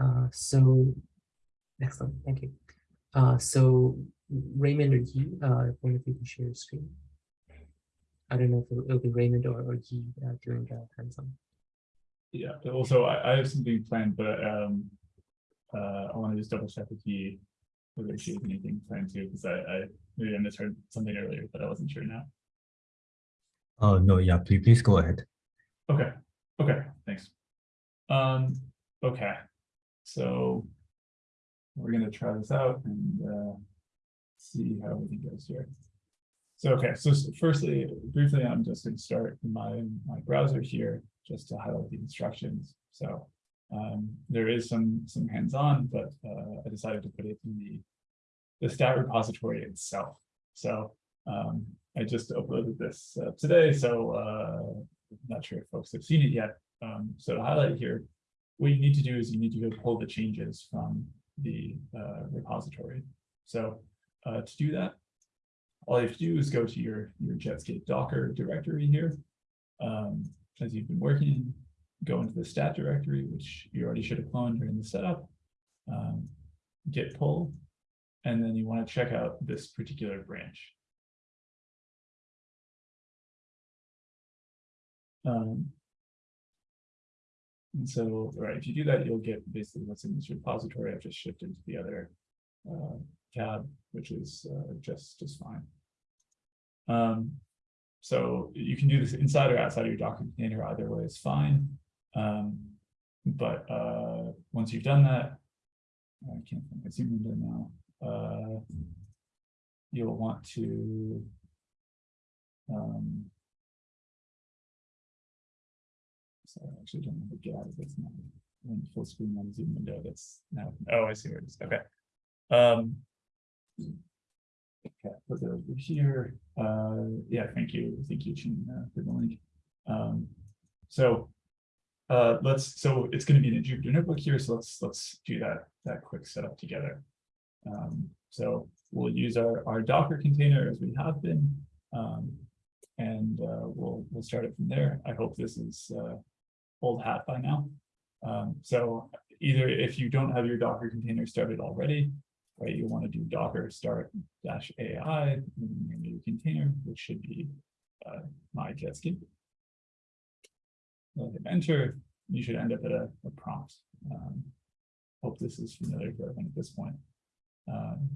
Uh, so, excellent, thank you. Uh, so Raymond or Yi, uh, I wonder if you can share your screen. I don't know if it'll, it'll be Raymond or, or Yi uh, during the hands-on. Yeah, also I, I have something planned, but um, uh, I want to just double check with you whether she has anything planned too, because I, I maybe I misheard something earlier, but I wasn't sure now. Oh, no, yeah, please, please go ahead. Okay, okay, thanks. Um, okay, so we're gonna try this out and uh, see how everything goes here. So, okay, so firstly, briefly, I'm just gonna start my, my browser here, just to highlight the instructions. So um, there is some, some hands-on, but uh, I decided to put it in the, the stat repository itself. So um, I just uploaded this uh, today, so uh, not sure if folks have seen it yet. Um, so to highlight here, what you need to do is you need to go pull the changes from the uh, repository. So uh, to do that, all you have to do is go to your, your Jetscape Docker directory here. Um, as you've been working, go into the stat directory, which you already should have cloned during the setup. Um, git pull, and then you want to check out this particular branch. Um, and so, right, if you do that, you'll get basically what's in this repository. I've just shifted to the other uh, tab, which is uh, just just fine. Um, so you can do this inside or outside of your Docker container, either way is fine. Um, but uh, once you've done that, I can't think I see window now. Uh, you'll want to um, so I actually don't have to get out of this now. When full screen on Zoom window, that's now, oh, I see where it is, okay. Um. Okay, put it over here, uh, yeah, thank you, thank you, Chin, uh, for the link. Um, so. Uh, let's, so it's gonna be in a Jupyter notebook here, so let's, let's do that, that quick setup together. Um, so we'll use our, our Docker container as we have been. Um, and uh, we'll, we'll start it from there. I hope this is uh, old hat by now. Um, so either if you don't have your Docker container started already, right, you want to do Docker start dash AI in your new container, which should be uh, my Jetscape. Then hit enter, you should end up at a, a prompt. Um, hope this is familiar to everyone at this point. Um,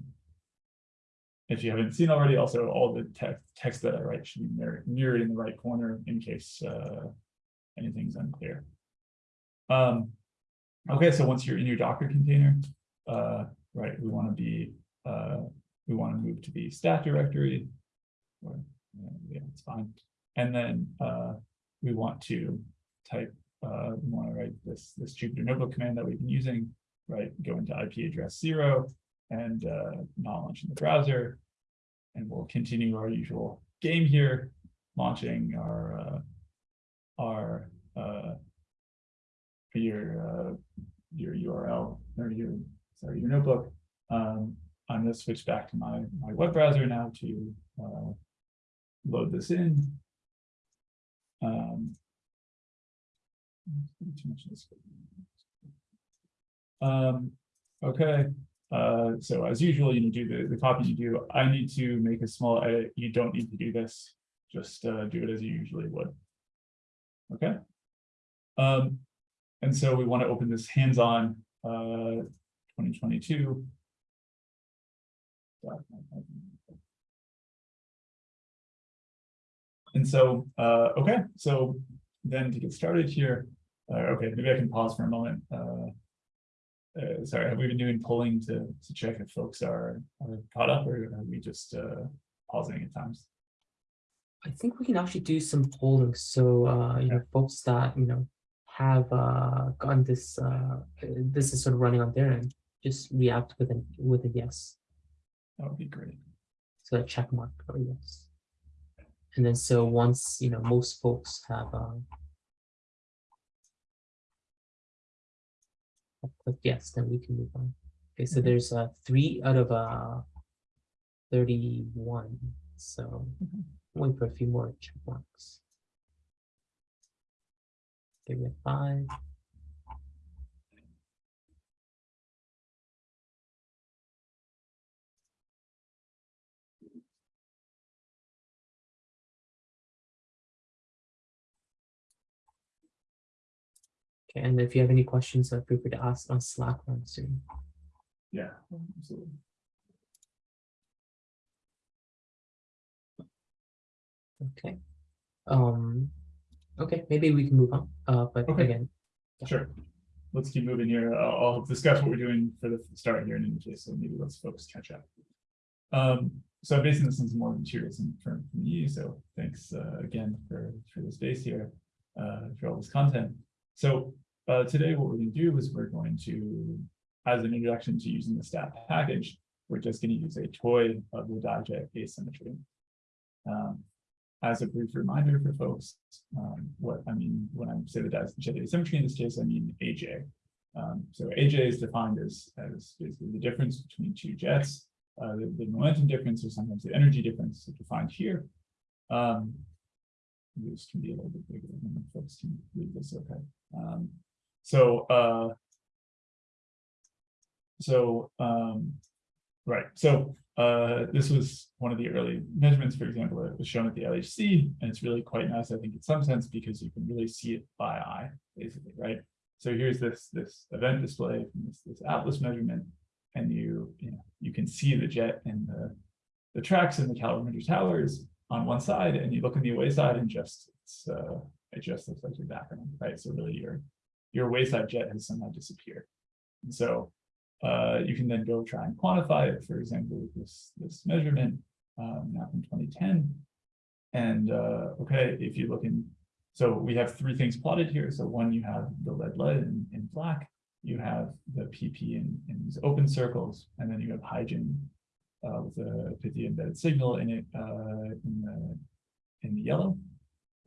if you haven't seen already, also all the text text that I write should be mirrored, mirrored in the right corner in case uh, anything's unclear. Um, okay, so once you're in your Docker container, uh, right, we want to be, uh, we want to move to the stat directory. Or, uh, yeah, it's fine. And then uh, we want to type, uh, we want to write this, this Jupyter notebook command that we've been using, right? Go into IP address zero and uh, not launching the browser. And we'll continue our usual game here, launching our our uh, your uh, your URL or your sorry your notebook. Um, I'm going to switch back to my my web browser now to uh, load this in. Um. Um, okay, uh, so as usual, you do the, the copy you do. I need to make a small edit. You don't need to do this. Just uh, do it as you usually would. Okay. Um, and so we want to open this hands-on uh, 2022. And so, uh, okay, so then to get started here, uh, okay, maybe I can pause for a moment. Uh, uh, sorry, have we been doing polling to, to check if folks are, are caught up or are we just uh, pausing at times? I think we can actually do some polling. So, uh, you know, folks that, you know, have uh, gotten this, uh, this is sort of running on their end, just react with a, with a yes. That would be great. So a check mark or yes. And then so once, you know, most folks have uh, clicked yes, then we can move on. Okay, so Mhm. there's uh, three out of uh, 31. So Mhm wait for a few more checkmarks. Give it five. Okay, And if you have any questions, uh, feel free to ask on Slack on Zoom. Yeah, absolutely. Okay. Um, okay, maybe we can move on, uh, but Okay. again, Yeah. Sure. Let's keep moving here. I'll, I'll discuss what we're doing for the start here in any case, so maybe let's folks catch up. Um, so basing this on some more materials and from, from you, so thanks, uh, again for, for the space here, uh, for all this content. So, uh, today what we're gonna do is we're going to, as an introduction to using the stat package, we're just gonna use a toy of the dijet asymmetry. Um, as a brief reminder for folks, um, what I mean when I say the jet asymmetry in this case, I mean AJ. Um, so AJ is defined as, as basically the difference between two jets, uh, the, the momentum difference or sometimes the energy difference defined here. Um, this can be a little bit bigger than folks can read this, okay. Um, so, uh, so, um, right, so uh, this was one of the early measurements, for example, that was shown at the LHC, and it's really quite nice, I think, in some sense, because you can really see it by eye, basically, right? So here's this this event display from this, this Atlas measurement, and you you know you can see the jet and the the tracks and the calorimeter towers on one side, and you look on the away side, and just it's uh, it just looks like your background, right? So really, your your wayside jet has somehow disappeared, and so uh, you can then go try and quantify it, for example, with this, this measurement, um, now from 2010. And, uh, okay, if you look in, so we have three things plotted here. So one, you have the lead lead in, in black, you have the PP in, in these open circles, and then you have HIJING uh, with a PYTHIA embedded signal in it uh, in the in the yellow.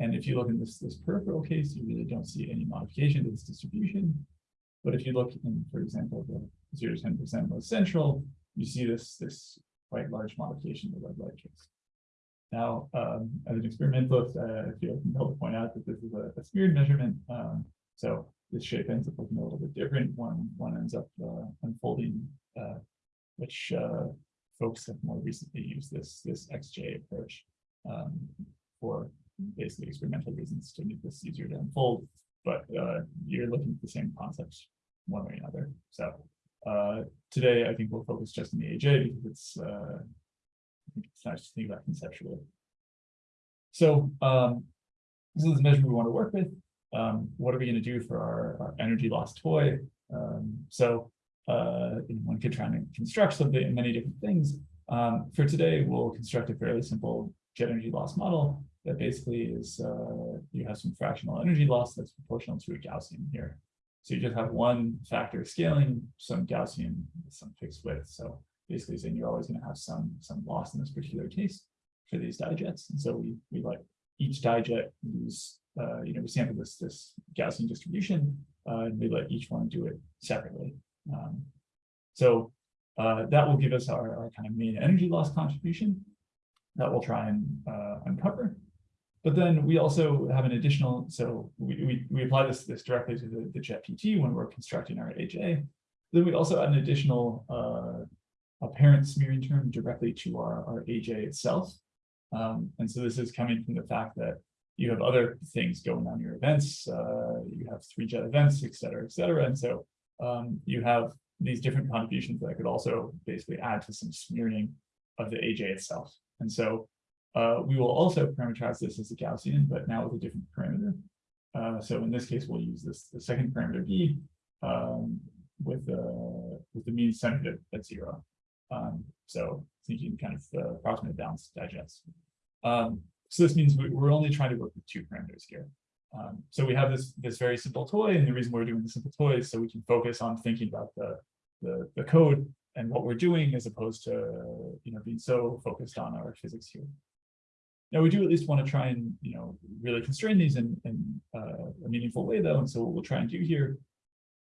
And if you look in this this peripheral case, you really don't see any modification to this distribution. But if you look in, for example, the zero to ten percent most central, you see this this quite large modification of the lead lead case. Now, um, as an experimentalist, uh, I feel compelled to point out that this is a, a smeared measurement. Um, so this shape ends up looking a little bit different. One one ends up uh, unfolding, uh, which uh, folks have more recently used this this XJ approach um, for basically experimental reasons to make this easier to unfold. But uh, you're looking at the same concepts one way or another. So uh, today, I think we'll focus just on the AJ because it's, uh, it's nice to think about conceptually. So um, this is the measure we want to work with. Um, what are we going to do for our, our energy loss toy? Um, so uh, one could try and construct something, many different things. Um, for today, we'll construct a fairly simple jet energy loss model that basically is uh, you have some fractional energy loss that's proportional to a Gaussian here. So you just have one factor scaling, some Gaussian, some fixed width. So basically saying you're always going to have some some loss in this particular case for these dijets. And so we we let each dijet use, uh, you know, we sample this this Gaussian distribution, uh, and we let each one do it separately. Um, so uh, that will give us our, our kind of main energy loss contribution that we'll try and uh, uncover. But then we also have an additional, so we, we, we apply this, this directly to the, the jet PT when we're constructing our AJ. Then we also add an additional uh, apparent smearing term directly to our, our AJ itself. Um, and so this is coming from the fact that you have other things going on your events, uh, you have three jet events, et cetera, et cetera. And so um, you have these different contributions that could also basically add to some smearing of the AJ itself. And so uh, we will also parameterize this as a Gaussian, but now with a different parameter. Uh, so in this case, we'll use this the second parameter b um, with uh, with the mean centered at, at zero. Um, so thinking kind of uh, approximate balance dijets. Um, so this means we, we're only trying to work with two parameters here. Um, so we have this this very simple toy, and the reason we're doing the simple toy is so we can focus on thinking about the the, the code and what we're doing as opposed to you know being so focused on our physics here. Now we do at least want to try and you know really constrain these in, in uh, a meaningful way though, and so what we'll try and do here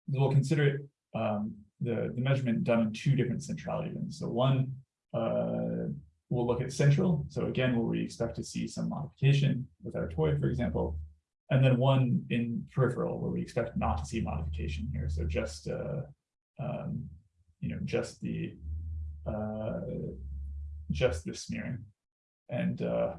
is we'll consider um, the the measurement done in two different centrality rings. So one uh, we'll look at central. So again, where we expect to see some modification with our toy, for example, and then one in peripheral where we expect not to see modification here. So just uh, um, you know just the uh, just the smearing and uh,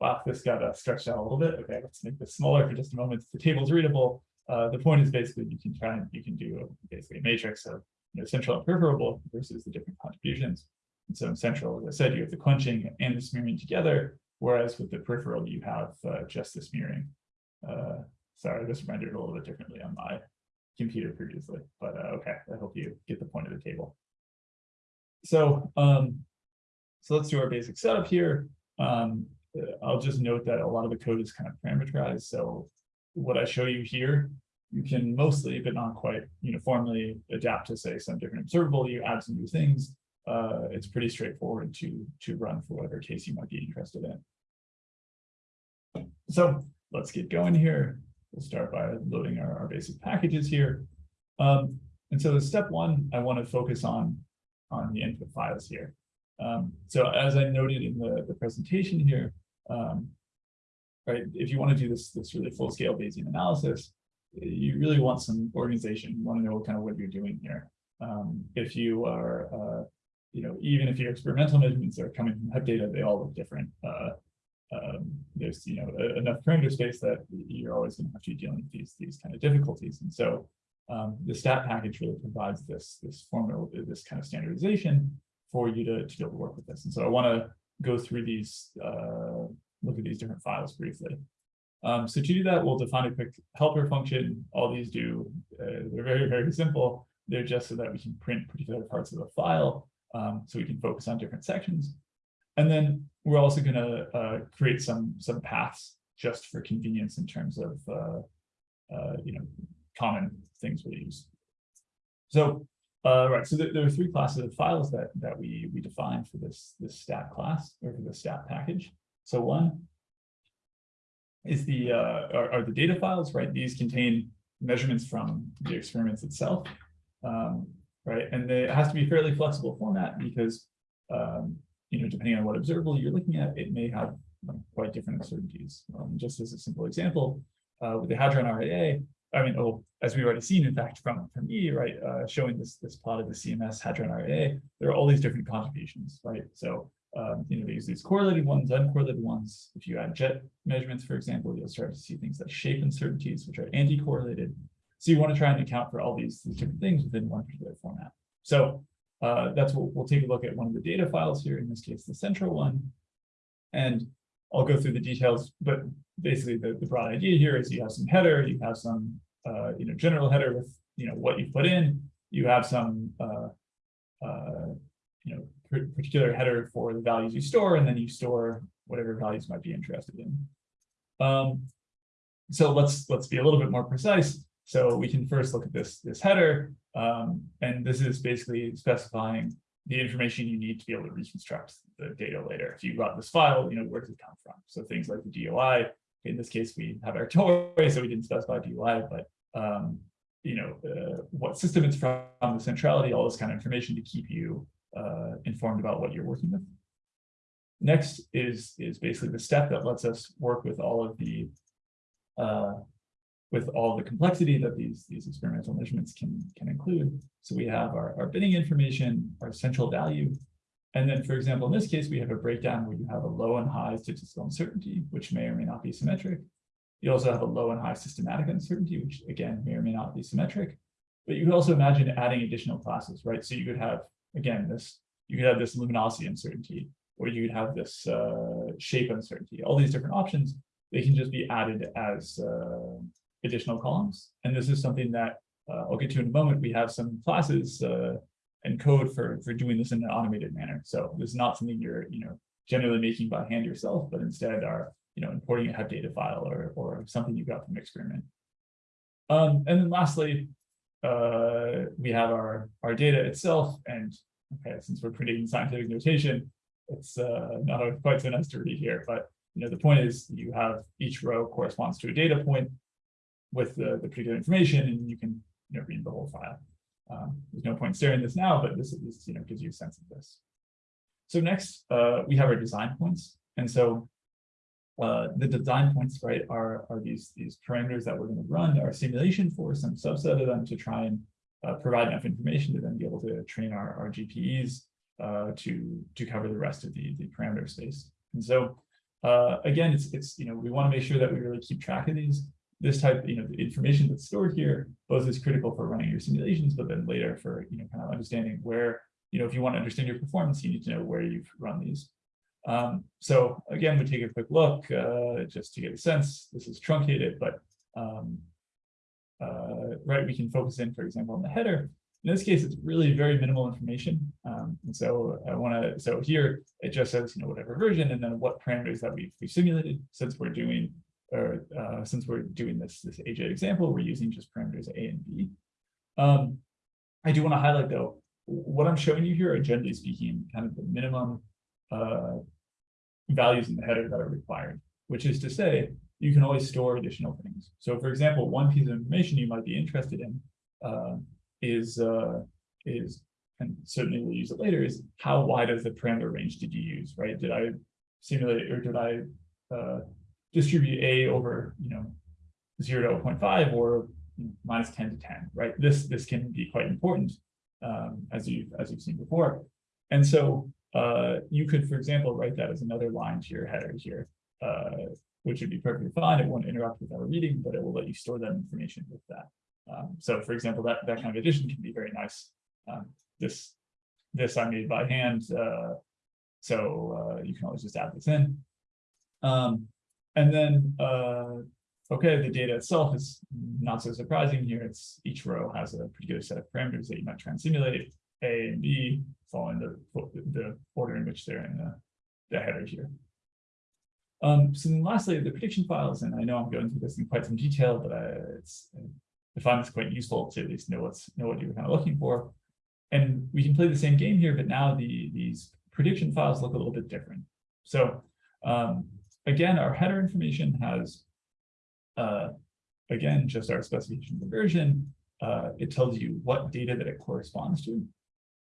wow, this got uh, stretched out a little bit. Okay, let's make this smaller for just a moment. The table's readable. uh, the point is basically you can try and you can do basically a matrix of you know, central and peripheral versus the different contributions. And so in central, as I said, you have the quenching and the smearing together, whereas with the peripheral, you have uh, just the smearing. Uh, sorry, this rendered a little bit differently on my computer previously, but uh, okay, I hope you get the point of the table. So, um, so let's do our basic setup here. Um, I'll just note that a lot of the code is kind of parameterized. So what I show you here, you can mostly, but not quite uniformly adapt to say some different observable, you add some new things. Uh, it's pretty straightforward to, to run for whatever case you might be interested in. So let's get going here. We'll start by loading our, our basic packages here. Um, and so step one, I want to focus on, on the input files here. Um, so as I noted in the, the presentation here, um, right, if you want to do this, this really full scale Bayesian analysis, you really want some organization. You want to know kind of what you're doing here. Um, if you are, uh, you know, even if your experimental measurements are coming from HEPData, they all look different. Uh, um, there's, you know, a, enough parameter space that you're always going to have to be dealing with these, these kind of difficulties. And so um, the stat package really provides this, this formula, this kind of standardization for you to, to be able to work with this. And so I want to go through these, uh, look at these different files briefly. Um, so to do that, we'll define a quick helper function. All these do, uh, they're very, very simple. They're just so that we can print particular parts of a file, um, so we can focus on different sections. And then we're also going to uh, create some some paths just for convenience in terms of uh, uh, you know common things we use. So uh, right, so there, there, are three classes of files that that we we defined for this this stat class or for the stat package. So one is the uh, are, are the data files, right? These contain measurements from the experiments itself, um, right? And they, it has to be fairly flexible format because um, you know depending on what observable you're looking at, it may have quite different uncertainties. Um, just as a simple example, uh, with the hadron RAA, I mean, oh, as we've already seen, in fact, from, from E, right, uh, showing this, this plot of the CMS Hadron RAA, there are all these different contributions, right? So, um, you know, they use these correlated ones, uncorrelated ones. If you add jet measurements, for example, you'll start to see things like shape uncertainties, which are anti-correlated. So you want to try and account for all these, these different things within one particular format. So uh, that's what we'll take a look at one of the data files here, in this case, the central one. And I'll go through the details, but basically the, the broad idea here is you have some header, you have some uh, you know, general header with, you know, what you put in, you have some, uh, uh, you know, particular header for the values you store, and then you store whatever values might be interested in. Um, so let's let's be a little bit more precise. So we can first look at this this header, um, and this is basically specifying the information you need to be able to reconstruct the data later. If you got this file, you know, where does it come from? So things like the DOI. In this case, we have our toy, so we didn't specify DOI, but um, you know, uh, what system it's from, the centrality, all this kind of information to keep you uh, informed about what you're working with. Next is, is basically the step that lets us work with all of the uh, with all the complexity that these, these experimental measurements can, can include. So we have our, our binning information, our central value, and then, for example, in this case, we have a breakdown where you have a low and high statistical uncertainty, which may or may not be symmetric. You also have a low and high systematic uncertainty, which again, may or may not be symmetric. But you could also imagine adding additional classes, right? So you could have, again, this, you could have this luminosity uncertainty, or you could have this uh, shape uncertainty, all these different options, they can just be added as uh, additional columns. And this is something that uh, I'll get to in a moment. We have some classes uh, and code for, for doing this in an automated manner. So this is not something you're, you know, generally making by hand yourself, but instead are you know, importing a data file or, or something you got from experiment. Um, and then lastly, uh, we have our, our data itself. And okay, since we're printing scientific notation, it's uh, not quite so nice to read here, but you know, the point is you have each row corresponds to a data point with the, the particular information, and you can you know, read the whole file. Um, there's no point staring this now, but this, this you know gives you a sense of this. So next, uh, we have our design points. And so uh, the design points, right, are, are these, these parameters that we're going to run our simulation for some subset of them to try and uh, provide enough information to then be able to train our, our GPEs uh, to, to cover the rest of the, the parameter space. And so, uh, again, it's, it's, you know, we want to make sure that we really keep track of these. This type, you know, the information that's stored here, both is critical for running your simulations, but then later for, you know, kind of understanding where, you know, if you want to understand your performance, you need to know where you've run these. Um, so again, we take a quick look, uh, just to get a sense, this is truncated, but, um, uh, right, we can focus in, for example, on the header. In this case, it's really very minimal information. Um, and so I want to, so here it just says, you know, whatever version and then what parameters that we've, we've simulated since we're doing, or uh, since we're doing this, this AJ example, we're using just parameters A and B. Um, I do want to highlight though, what I'm showing you here are generally speaking, kind of the minimum uh, values in the header that are required, which is to say, you can always store additional things. So for example, one piece of information you might be interested in uh, is, uh, is, and certainly we'll use it later, is how wide of the parameter range did you use, right? Did I simulate or did I uh, distribute A over, you know, 0 to 0.5 or minus 10 to 10, right? This, this can be quite important um, as you as you've seen before. And so uh, you could, for example, write that as another line to your header here, uh, which would be perfectly fine. It won't interrupt with our reading, but it will let you store that information with that. Um, so for example, that, that kind of addition can be very nice. Um, this, this I made by hand, uh, so uh, you can always just add this in. Um, and then, uh, okay, the data itself is not so surprising here. It's each row has a particular set of parameters that you might try and simulate. A and B following the, the order in which they're in the, the header here. Um, so then lastly, the prediction files, and I know I'm going through this in quite some detail, but I, it's, I find this quite useful to at least know what's know what you're kind of looking for. And we can play the same game here, but now the these prediction files look a little bit different. So um, again, our header information has, uh, again, just our specification of version. Uh, it tells you what data that it corresponds to.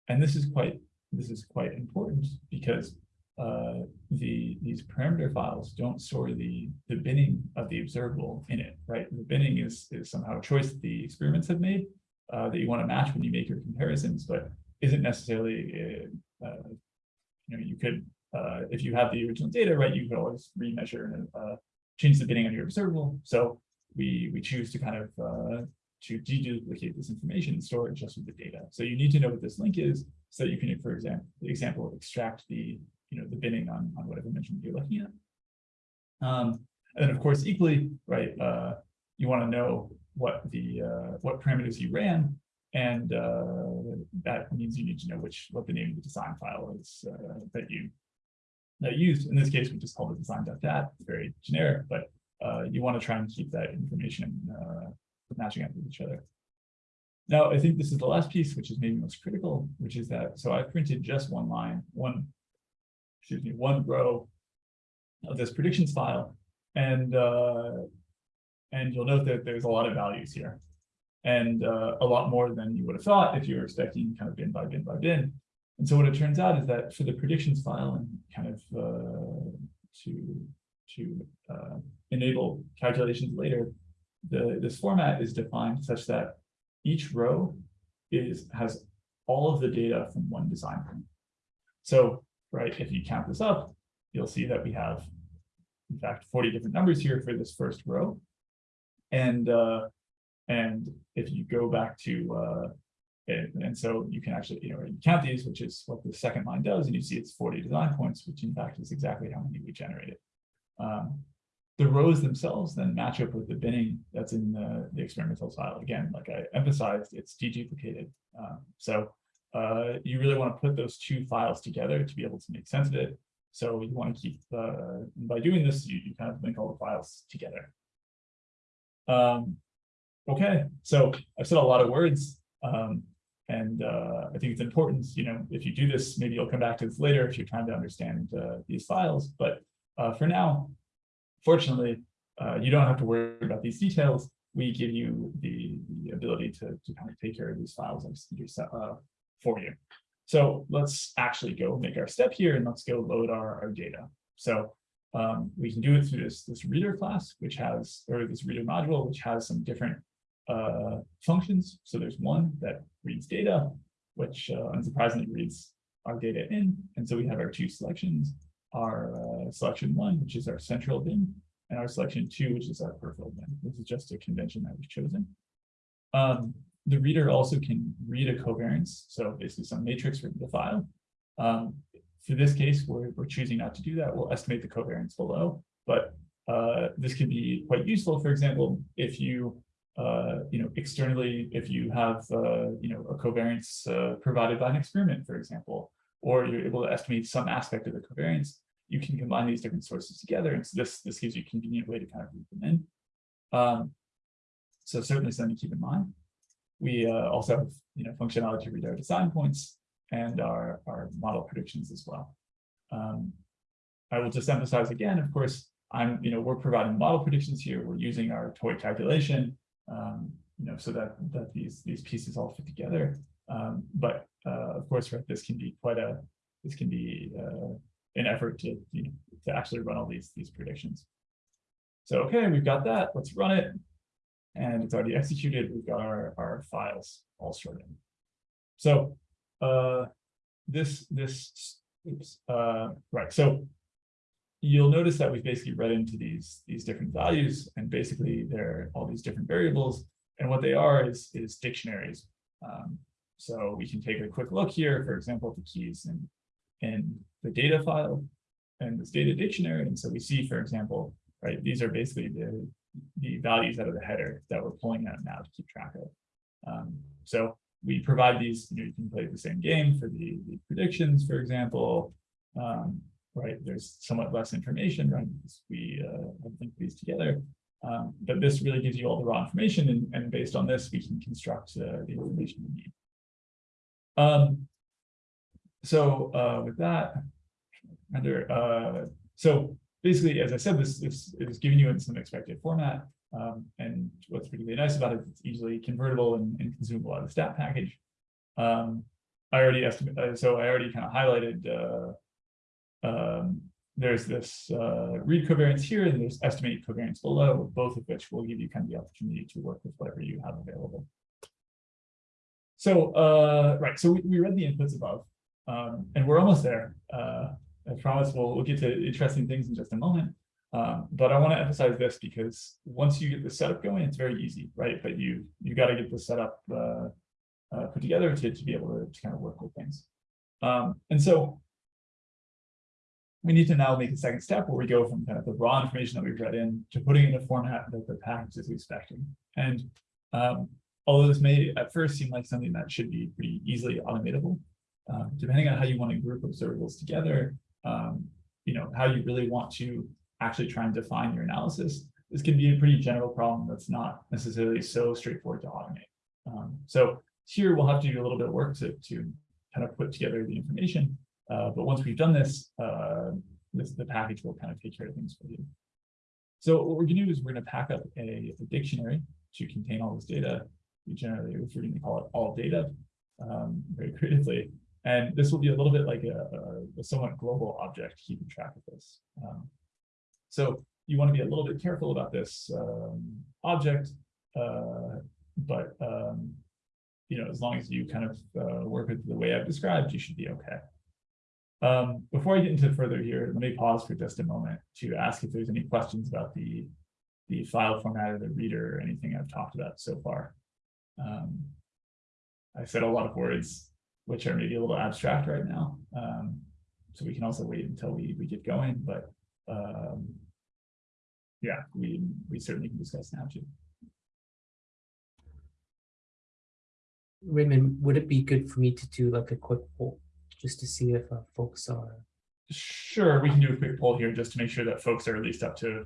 And this is quite this is quite important because uh, the these parameter files don't store the the binning of the observable in it, right? The binning is is somehow a choice that the experiments have made uh, that you want to match when you make your comparisons, but isn't necessarily uh, uh, you know you could uh, if you have the original data, right? You could always remeasure and uh, change the binning on your observable. So we we choose to kind of uh, to deduplicate this information and store it just with the data. So you need to know what this link is so that you can, for example, example, extract the, you know, the binning on, on whatever mention you're looking at. Um, and then of course, equally, right, uh, you want to know what the, uh, what parameters you ran. And uh, that means you need to know which, what the name of the design file is uh, that you used. In this case, we just called it design dot design.dat, it's very generic, but uh, you want to try and keep that information uh, matching up with each other. Now, I think this is the last piece, which is maybe most critical, which is that, so I printed just one line, one, excuse me, one row of this predictions file. And, uh, and you'll note that there's a lot of values here and uh, a lot more than you would have thought if you were expecting kind of bin by bin by bin. And so what it turns out is that for the predictions file and kind of uh, to, to uh, enable calculations later, the this format is defined such that each row is has all of the data from one design point. So, right, if you count this up, you'll see that we have, in fact, 40 different numbers here for this first row. And uh, and if you go back to uh, and, so you can actually, you know, count these, which is what the second line does, and you see it's 40 design points, which in fact is exactly how many we generated. Um, the rows themselves then match up with the binning that's in the, the experimental file. Again, like I emphasized, it's deduplicated. Um, so uh, you really want to put those two files together to be able to make sense of it. So you want to keep, uh, by doing this, you, you kind of link all the files together. Um, okay, so I've said a lot of words. Um, and uh, I think it's important, you know, if you do this, maybe you'll come back to this later if you're trying to understand uh, these files. But uh, for now, fortunately, uh, you don't have to worry about these details. We give you the, the ability to, to kind of take care of these files uh, for you. So let's actually go make our step here and let's go load our, our data. So um, we can do it through this, this reader class, which has, or this reader module, which has some different uh, functions. So there's one that reads data, which uh, unsurprisingly reads our data in. And so we have our two selections, our uh, selection one, which is our central bin, and our selection two, which is our peripheral bin. This is just a convention that we've chosen. Um, the reader also can read a covariance, so basically some matrix from the file. Um, for this case, we're, we're choosing not to do that. We'll estimate the covariance below, but uh, this can be quite useful. For example, if you uh, you know, externally, if you have, uh, you know, a covariance uh, provided by an experiment, for example, or you're able to estimate some aspect of the covariance, you can combine these different sources together. And so this, this gives you a convenient way to kind of group them in. Um, so certainly something to keep in mind. We uh, also have, you know, functionality read our design points and our, our model predictions as well. Um, I will just emphasize again, of course, I'm, you know, we're providing model predictions here. We're using our toy calculation um, you know, so that that these these pieces all fit together. Um, but uh, of course, right, this can be quite a this can be uh, an effort to you know to actually run all these these predictions. So okay, we've got that. Let's run it, and it's already executed. We've got our our files all sorted. So uh, this this oops uh, right. So you'll notice that we've basically read into these these different values and basically they're all these different variables. And what they are is is dictionaries. Um, so we can take a quick look here for example the keys in in the data file and this data dictionary. And so we see for example right these are basically the the values out of the header that we're pulling out now to keep track of. Um, so we provide these you know you can play the same game for the, the predictions for example. Um, right? There's somewhat less information, right? We uh, these together. Um, but this really gives you all the raw information, and, and based on this, we can construct uh, the information we need. Um, so uh, with that, under uh, so basically, as I said, this, this is giving you in some expected format. Um, and what's particularly nice about it, it's easily convertible and, and consumable out of the stat package. Um, I already estimate, uh, so I already kind of highlighted uh, um, there's this uh, read covariance here, and there's estimate covariance below, both of which will give you kind of the opportunity to work with whatever you have available. So, uh, right, so we, we read the inputs above, um, and we're almost there. Uh, I promise we'll, we'll get to interesting things in just a moment. Um, but I want to emphasize this because once you get the setup going, it's very easy, right? But you you got to get the setup uh, uh, put together to, to be able to, to kind of work with things. Um, and so we need to now make a second step where we go from kind of the raw information that we've read in to putting it in a format that the package is expecting. And um, although this may at first seem like something that should be pretty easily automatable, uh, depending on how you want to group observables together, um, you know, how you really want to actually try and define your analysis, this can be a pretty general problem that's not necessarily so straightforward to automate. Um, so here we'll have to do a little bit of work to, to kind of put together the information. Uh, but once we've done this, uh, this, the package will kind of take care of things for you. So what we're going to do is we're going to pack up a, a, dictionary to contain all this data. We generally refer to call it all data um, very creatively. And this will be a little bit like a, a, a somewhat global object keeping track of this. Um, so you want to be a little bit careful about this um, object, uh, but um, you know, as long as you kind of uh, work with the way I've described, you should be okay. Um, before I get into further here, let me pause for just a moment to ask if there's any questions about the, the file format or the reader or anything I've talked about so far. Um, I said a lot of words, which are maybe a little abstract right now. Um, so we can also wait until we, we get going, but um, yeah, we, we certainly can discuss now too. Raymond, would it be good for me to do like a quick poll just to see if uh, folks are Sure, we can do a quick poll here just to make sure that folks are at least up to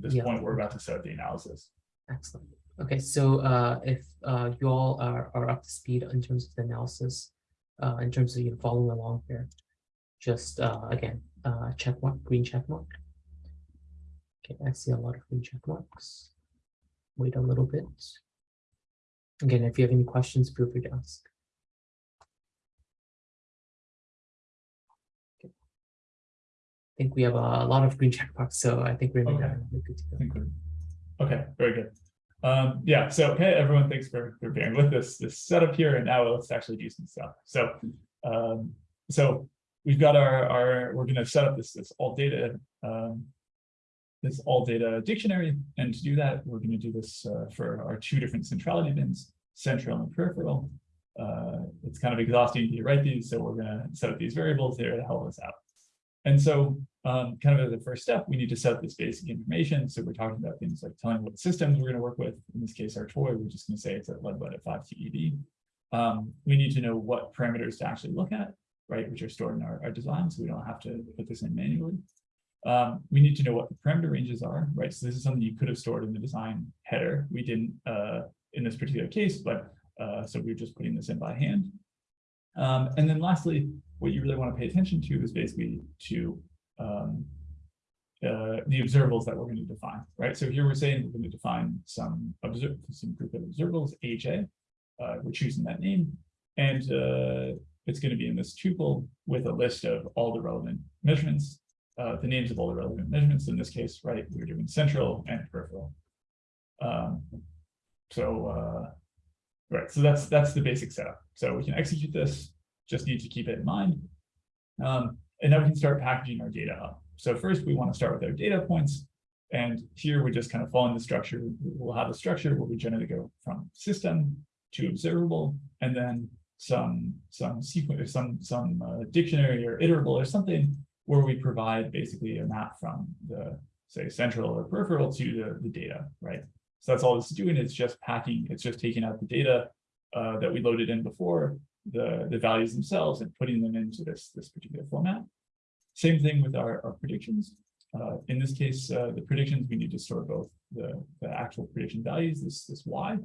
this Yeah. point. We're about to start the analysis. excellent. Okay, so uh, if uh, you all are, are up to speed in terms of the analysis, uh, in terms of you know, following along here, just uh, again, uh, check mark, green check mark. Okay, I see a lot of green check marks. Wait a little bit. Again, if you have any questions, feel free to ask. Think we have a lot of green check marks, so I think we're Okay. we're good to go. We're, okay, very good. Um, yeah, so, okay, everyone, thanks for, for bearing with this, this setup here, and now let's actually do some stuff. So, um, so we've got our, our, we're gonna set up this, this all data, um, this all data dictionary. And to do that, we're going to do this uh, for our two different centrality bins, central and peripheral. Uh, it's kind of exhausting to write these, so we're going to set up these variables there to help us out. And so um, kind of as a first step, we need to set this basic information. So we're talking about things like telling what systems we're going to work with. In this case, our toy, we're just going to say it's at Leadbud at 5 TeV. Um, we need to know what parameters to actually look at, right, which are stored in our, our design, so we don't have to put this in manually. Um, we need to know what the parameter ranges are, right? So this is something you could have stored in the design header. We didn't uh, in this particular case, but uh, so we're just putting this in by hand. Um, and then lastly, what you really want to pay attention to is basically to um, uh, the observables that we're going to define, right? So here we're saying we're going to define some observe some group of observables, AJ. Uh, we're choosing that name, and uh, it's going to be in this tuple with a list of all the relevant measurements, uh, the names of all the relevant measurements. In this case, right, we're doing central and peripheral. Um, so, uh, right, so that's that's the basic setup. So we can execute this. Just need to keep it in mind. Um, and now we can start packaging our data up. So first we want to start with our data points. And here we just kind of follow in the structure. We'll have a structure where we generally go from system to observable, and then some some sequence, some some uh, dictionary or iterable or something where we provide basically a map from the say central or peripheral to the, the data, right? So that's all it's doing. It's just packing. It's just taking out the data uh, that we loaded in before, the the values themselves, and putting them into this this particular format. Same thing with our, our predictions. Uh, in this case, uh, the predictions, we need to store both the, the actual prediction values, this, this Y,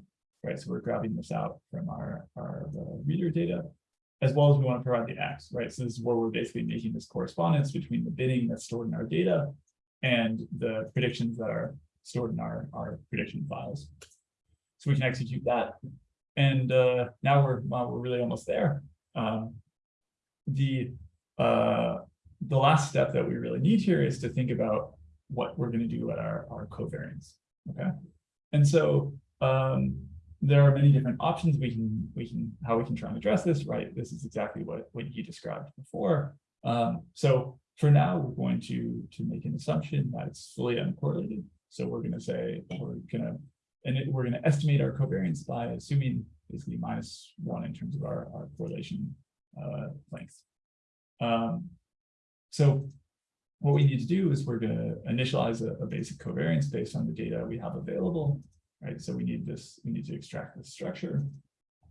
right? So we're grabbing this out from our, our uh, reader data, as well as we want to provide the X, right? So this is where we're basically making this correspondence between the binning that's stored in our data and the predictions that are stored in our, our prediction files. So we can execute that. And uh, now we're, well, we're really almost there. Um, the uh, the last step that we really need here is to think about what we're going to do at our, our covariance. Okay. And so um, there are many different options we can we can how we can try and address this, right? This is exactly what, what you described before. Um, so for now, we're going to to make an assumption that it's fully uncorrelated. So we're going to say we're going to and it, we're going to estimate our covariance by assuming basically minus one in terms of our, our correlation uh, length. Um, so what we need to do is we're going to initialize a, a, basic covariance based on the data we have available, right? So we need this, we need to extract this structure.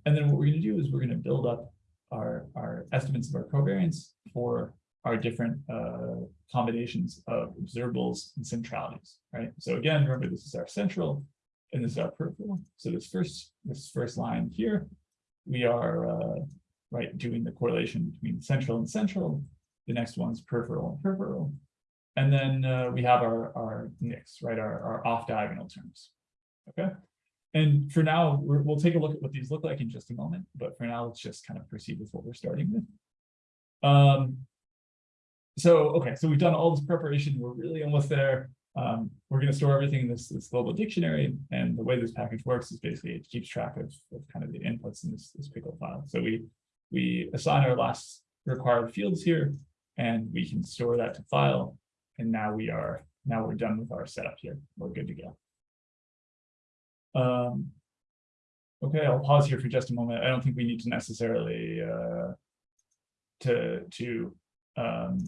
And then what we're going to do is we're going to build up our, our estimates of our covariance for our different uh, combinations of observables and centralities, right? So again, remember this is our central and this is our peripheral. So this first, this first line here, we are uh, right doing the correlation between central and central the next one's peripheral and peripheral. And then uh, we have our, our NICs, right, our, our off diagonal terms. Okay. And for now, we will take a look at what these look like in just a moment. But for now, let's just kind of proceed with what we're starting with. Um, so, okay, so we've done all this preparation. We're really almost there. Um, we're going to store everything in this, this global dictionary. And the way this package works is basically it keeps track of, of kind of the inputs in this, this pickle file. So we, we assign our last required fields here and we can store that to file. And now we are, now we're done with our setup here. We're good to go. Um, okay, I'll pause here for just a moment. I don't think we need to necessarily uh, to to um,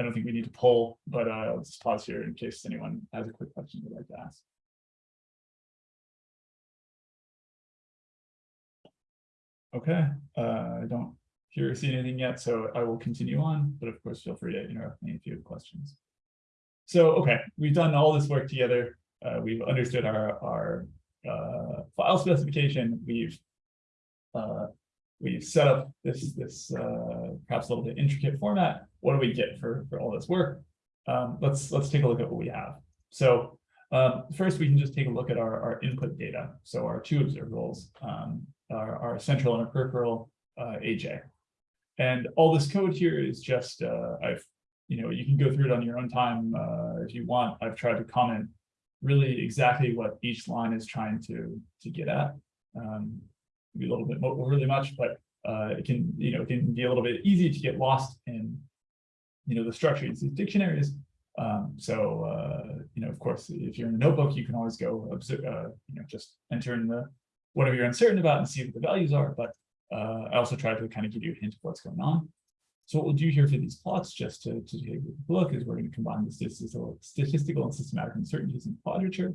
I don't think we need to poll, but uh, I'll just pause here in case anyone has a quick question they'd like to ask. Okay, uh, I don't hear or see anything yet, so I will continue on, but of course, feel free to interrupt me if you have questions. So, okay, we've done all this work together. Uh, we've understood our, our uh, file specification. We've uh, we've set up this this uh, perhaps a little bit intricate format. What do we get for for all this work? Um, let's let's take a look at what we have. So um, first, we can just take a look at our, our input data. So our two observables, um, our, our central and our peripheral uh, AJ. And all this code here is just, uh, I've, you know, you can go through it on your own time uh, if you want. I've tried to comment really exactly what each line is trying to, to get at. Um, maybe a little bit more, really much, but uh, it can, you know, it can be a little bit easy to get lost in, you know, the structure of these dictionaries. Um, so, uh, you know, of course, if you're in a notebook, you can always go observe, uh, you know, just enter in the whatever you're uncertain about and see what the values are. But uh, I also try to kind of give you a hint of what's going on. So what we'll do here for these plots, just to, to take a look, is we're going to combine the statistical, statistical and systematic uncertainties in quadrature.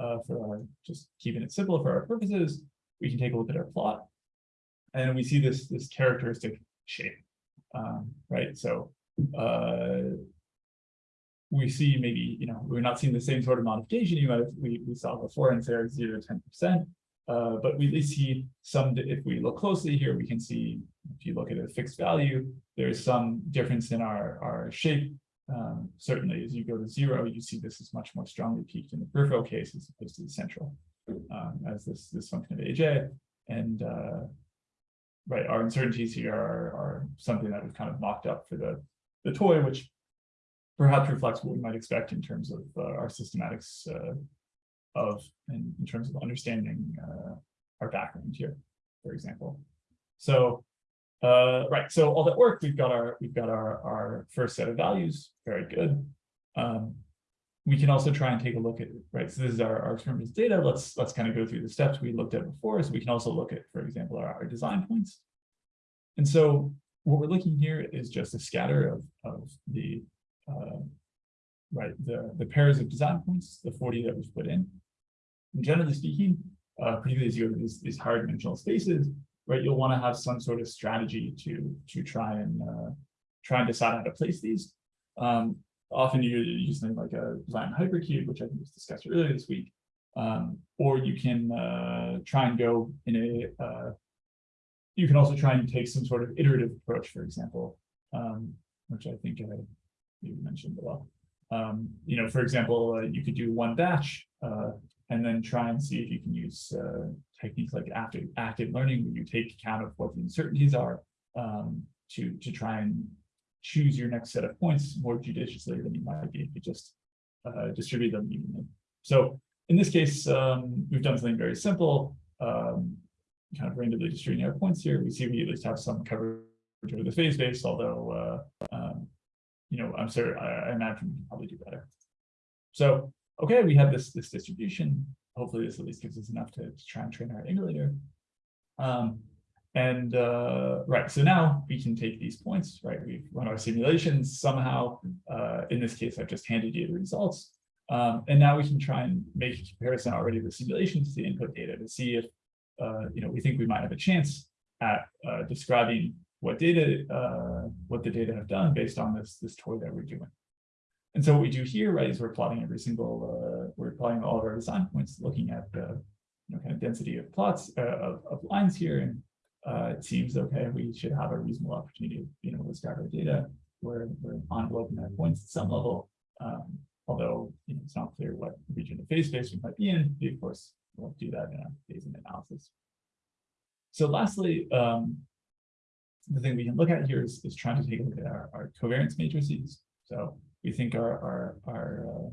Uh, for our, just keeping it simple for our purposes, we can take a look at our plot. And we see this, this characteristic shape, um, right? So uh, we see maybe, you know, we're not seeing the same sort of modification you might we, we saw before in say zero to ten percent. Uh, but we see some, if we look closely here, we can see, if you look at a fixed value, there's some difference in our, our shape. Um, certainly, as you go to zero, you see this is much more strongly peaked in the peripheral case as opposed to the central, um, as this, this function of AJ. And uh, right, our uncertainties here are, are something that we've kind of mocked up for the, the toy, which perhaps reflects what we might expect in terms of uh, our systematics uh, of in, in terms of understanding uh, our background here, for example. So uh, right, so all that work, we've got our we've got our our first set of values, very good. Um, we can also try and take a look at right. So this is our, our experiment data. Let's let's kind of go through the steps we looked at before. So we can also look at, for example, our, our design points. And so what we're looking here is just a scatter of of the uh, right the the pairs of design points, the 40 that was put in. And generally speaking, uh, particularly as you have these, these higher dimensional spaces, right, you'll want to have some sort of strategy to to try and uh, try and decide how to place these. Um, often you use something like a design hypercube, which I think was discussed earlier this week, um, or you can uh, try and go in a. You can also try and take some sort of iterative approach, for example, um, which I think I mentioned below. Um, you know, for example, uh, you could do one batch uh, and then try and see if you can use uh, techniques like active active learning, where you take account of what the uncertainties are um, to to try and choose your next set of points more judiciously than you might be if you just uh, distribute them evenly. So in this case, um, we've done something very simple, um, kind of randomly distributing our points here. We see we at least have some coverage over the phase space, although uh, um, you know, I'm sorry, I, I imagine we can probably do better. So okay, we have this, this distribution. Hopefully this at least gives us enough to, to try and train our emulator. Um, and uh, right, so now we can take these points, right? We've run our simulations somehow. Uh, in this case, I've just handed you the results. Um, and now we can try and make a comparison already the simulations to the input data to see if, you know, we think we might have a chance at uh, describing what data, uh, what the data have done based on this, this toy that we're doing. And so what we do here, right, is we're plotting every single, uh, we're plotting all of our design points, looking at the you know, kind of density of plots uh, of, of lines here. And uh, it seems okay, we should have a reasonable opportunity to you know, describe our data. We're, we're enveloping our points at some level. Um, although you know, it's not clear what region of phase space we might be in, we of course will do that in a Bayesian analysis. So lastly, um, the thing we can look at here is, is trying to take a look at our, our covariance matrices. So we think our, our, our uh,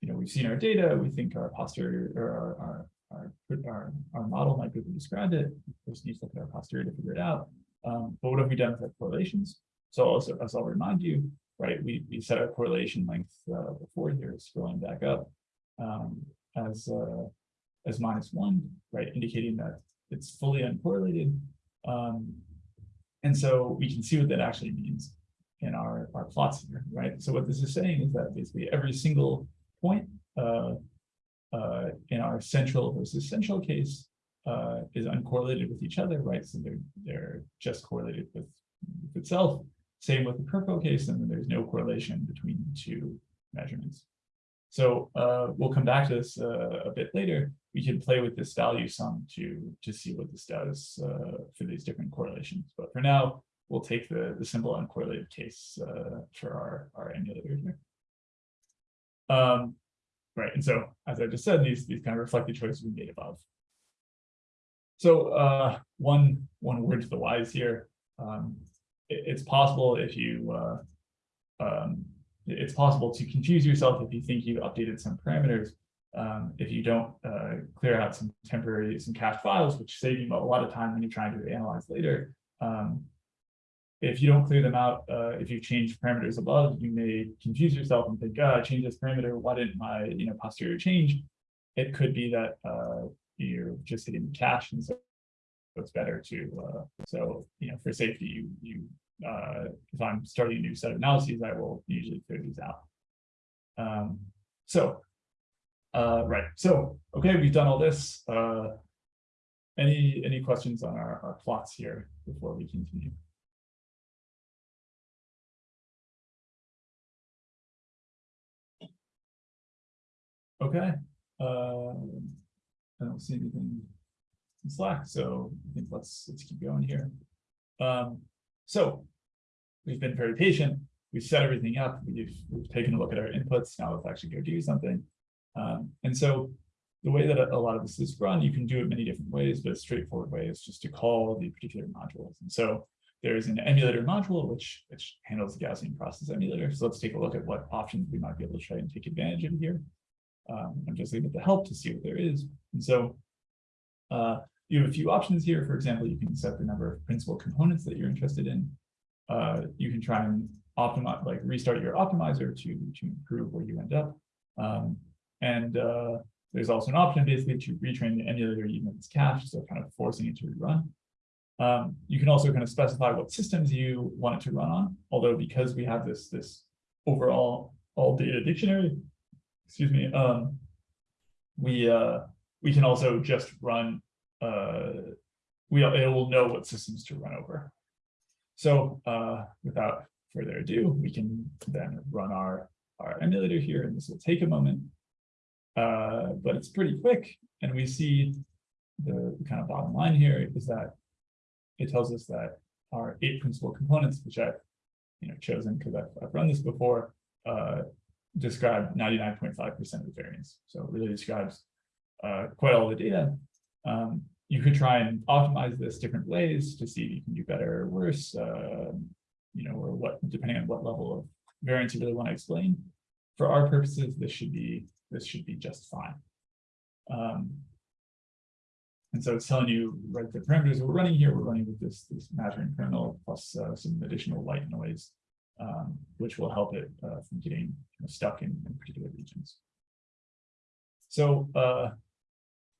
you know, we've seen our data, we think our posterior or our, our, our, our, our model might be able to describe it. Of course, need to look at our posterior to figure it out. Um, but what have we done with our correlations? So also, as I'll remind you, right, we, we set our correlation length uh, before here, scrolling back up um, as uh, as minus one, right, indicating that it's fully uncorrelated. Um, and so we can see what that actually means in our, our plots here, right? So what this is saying is that basically every single point uh, uh, in our central versus central case uh, is uncorrelated with each other, right? So they're, they're just correlated with, with itself. Same with the peripheral case, and then there's no correlation between the two measurements. So uh, we'll come back to this uh, a bit later. We can play with this value sum to, to see what this does uh, for these different correlations. But for now, we'll take the, the simple uncorrelated case uh, for our, our emulator here. Um, right, and so as I just said, these, these kind of reflect the choices we made above. So uh, one, one word to the wise here. Um, it, it's possible if you uh, um, it's possible to confuse yourself if you think you've updated some parameters. Um, if you don't uh, clear out some temporary, some cached files, which save you a lot of time when you're trying to analyze later. Um, if you don't clear them out, uh, if you change parameters above, you may confuse yourself and think, ah, I changed this parameter, why didn't my, you know, posterior change? It could be that, uh, you're just hitting the cache and so it's better to, uh, so, you know, for safety, you, you, uh, if I'm starting a new set of analyses, I will usually clear these out. Um, so, uh, right, so, okay, we've done all this, uh, any, any questions on our, our plots here before we continue? Okay, um, I don't see anything in Slack, so I think let's, let's keep going here. Um, so we've been very patient. We've set everything up. We've, we've taken a look at our inputs. Now let's actually go do something. Um, and so the way that a lot of this is run, you can do it many different ways, but a straightforward way is just to call the particular modules. And so there's an emulator module, which, which handles the Gaussian process emulator. So let's take a look at what options we might be able to try and take advantage of here. Um, I'm just leaving to help to see what there is. And so uh, you have a few options here. For example, you can set the number of principal components that you're interested in. Uh, you can try and optimize, like restart your optimizer to, to improve where you end up. Um, and uh, there's also an option basically to retrain the emulator even if it's cached, so kind of forcing it to rerun. Um, you can also kind of specify what systems you want it to run on, although because we have this, this overall all data dictionary, excuse me, um, we, uh, we can also just run, uh, we, it will know what systems to run over. So, uh, without further ado, we can then run our, our emulator here, and this will take a moment. Uh, but it's pretty quick, and we see the kind of bottom line here is that it tells us that our eight principal components, which I've you know chosen because I've, I've run this before, uh, describe 99.5% of the variance. So it really describes uh, quite all the data. Um, you could try and optimize this different ways to see if you can do better or worse, uh, you know, or what, depending on what level of variance you really want to explain. For our purposes, this should be this should be just fine. Um, and so it's telling you, right, the parameters we're running here, we're running with this, this Matérn kernel plus uh, some additional white noise, um, which will help it uh, from getting you know, stuck in, in particular regions. So, uh,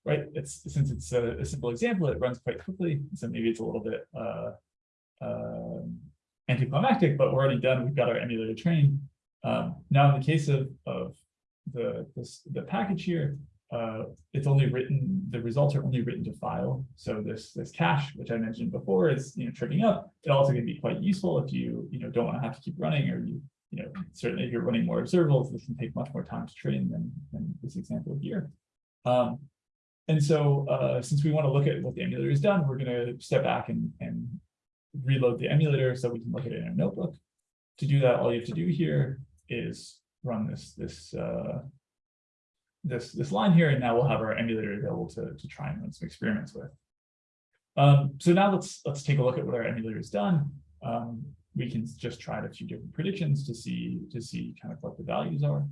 right, it's since it's a, a, simple example, it runs quite quickly. So maybe it's a little bit uh, um, anticlimactic, but we're already done. We've got our emulator trained. Um, now, in the case of, of the, the package here, uh, it's only written, the results are only written to file. So this, this cache, which I mentioned before, is you know tripping up. It also can be quite useful if you you know don't want to have to keep running, or you you know certainly if you're running more observables, this can take much more time to train than, than this example here. Um, and so uh, since we want to look at what the emulator has done, we're going to step back and, and reload the emulator so we can look at it in a notebook. To do that, all you have to do here is run this this uh, this this line here, and now we'll have our emulator available to, to try and run some experiments with. Um, so now let's let's take a look at what our emulator has done. Um, we can just try a few different predictions to see to see kind of what the values are.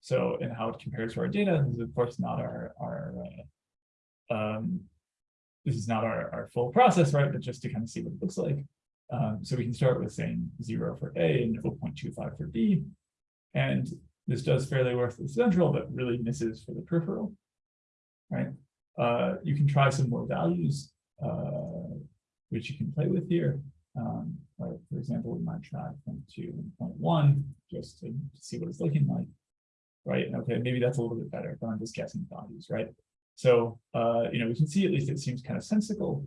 So and how it compares to our data. This is of course not our our uh, um, this is not our, our full process, right? But just to kind of see what it looks like. Um, so we can start with saying zero for A and 0.25 for B. And this does fairly well for the central, but really misses for the peripheral, right? Uh, you can try some more values, uh, which you can play with here. Um, right, for example, we might try 0.2 and 0.1 just to, see what it's looking like, right? And okay, maybe that's a little bit better, but I'm just guessing values, right? So, uh, you know, we can see at least it seems kind of sensical.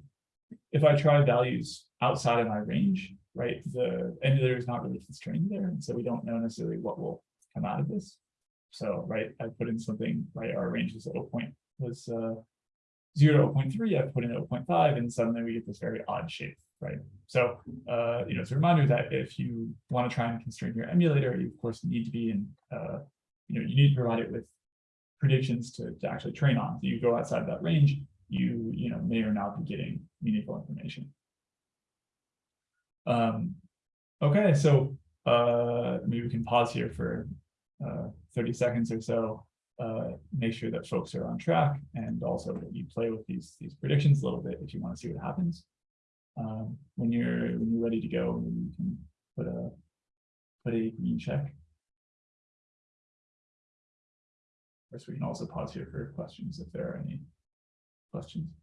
If I try values outside of my range, right, the emulator is not really constrained there, and so we don't know necessarily what will come out of this. So, right, I put in something, right, our range was 0 point, was uh, 0 to 0.3, I put in 0.5, and suddenly we get this very odd shape, right? So, uh, you know, it's a reminder that if you want to try and constrain your emulator, you of course need to be in, uh, you know, you need to provide it with predictions to, to actually train on. If you go outside that range, you, you know, may or not be getting meaningful information. Um, okay, so uh, maybe we can pause here for uh, 30 seconds or so, uh, make sure that folks are on track and also that you play with these, these predictions a little bit if you want to see what happens. Um, when you're, when you're ready to go, you can put a, put a green check. Of course, we can also pause here for questions if there are any questions.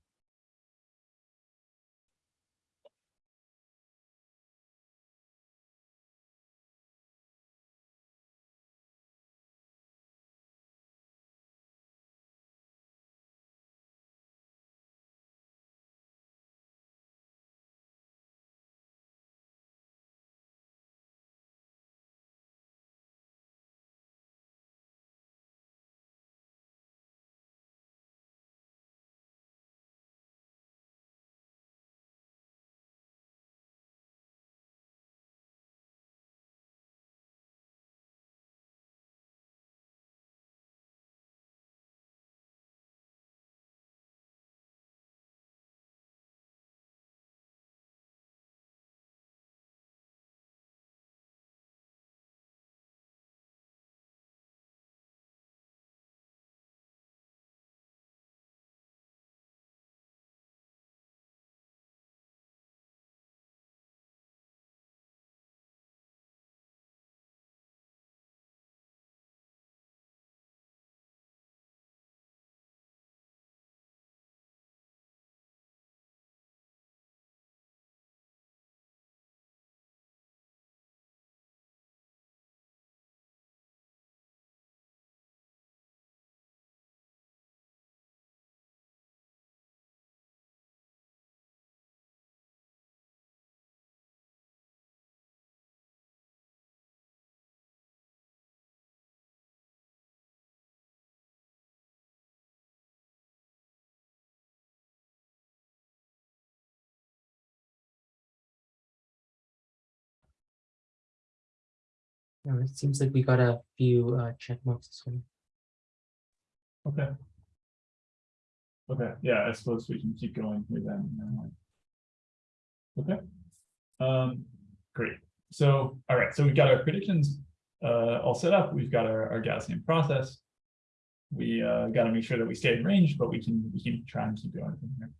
It seems like we got a few uh, check marks this one. Okay. Okay, yeah, I suppose we can keep going here then. Okay. Um, great. So, all right, so we've got our predictions uh all set up. We've got our, our Gaussian process. We uh gotta make sure that we stay in range, but we can, we can try and keep going from here.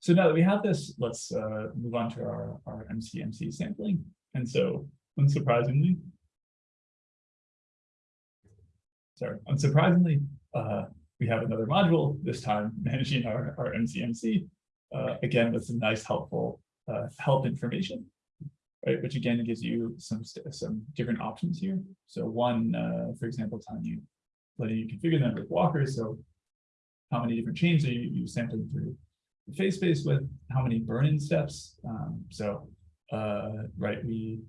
So now that we have this, let's uh move on to our, our MCMC sampling. And so unsurprisingly. Sorry, unsurprisingly, uh, we have another module, this time managing our, our MCMC. Uh, again, with some nice helpful, uh, help information. Right, which again gives you some, some different options here. So one, uh, for example, telling you, letting you configure the number of walkers, so. How many different chains are you, you sampling through the phase space with, how many burn-in steps? Um, so, uh, right, we.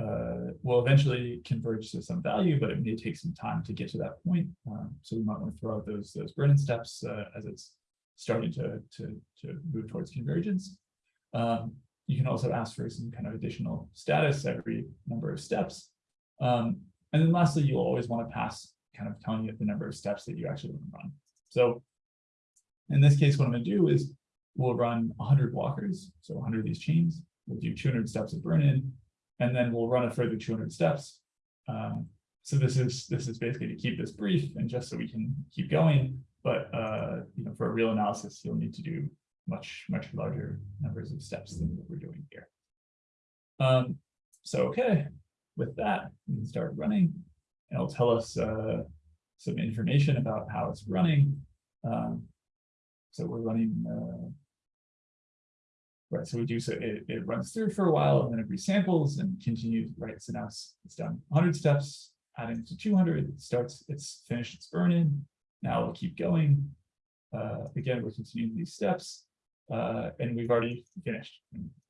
Uh, will eventually converge to some value, but it may take some time to get to that point. Um, so we might want to throw out those, those burn-in steps, uh, as it's starting to, to, to move towards convergence. Um, you can also ask for some kind of additional status every number of steps. Um, and then lastly, you'll always want to pass kind of telling you the number of steps that you actually want to run. So in this case, what I'm going to do is we'll run 100 walkers, so 100 of these chains. We'll do 200 steps of burn-in, and then we'll run a further 200 steps. Um, so this is this is basically to keep this brief and just so we can keep going. But uh, you know, for a real analysis, you'll need to do much, much larger numbers of steps than what we're doing here. Um, so, okay, with that, we can start running. And it'll tell us uh, some information about how it's running. Um, so we're running, uh, right, so we do, so it, it runs through for a while and then it resamples and continues, right, so now it's, done 100 steps, adding to 200, it starts, it's finished its burn-in. Now we'll keep going. Uh, again, we're continuing these steps. Uh, and we've already finished.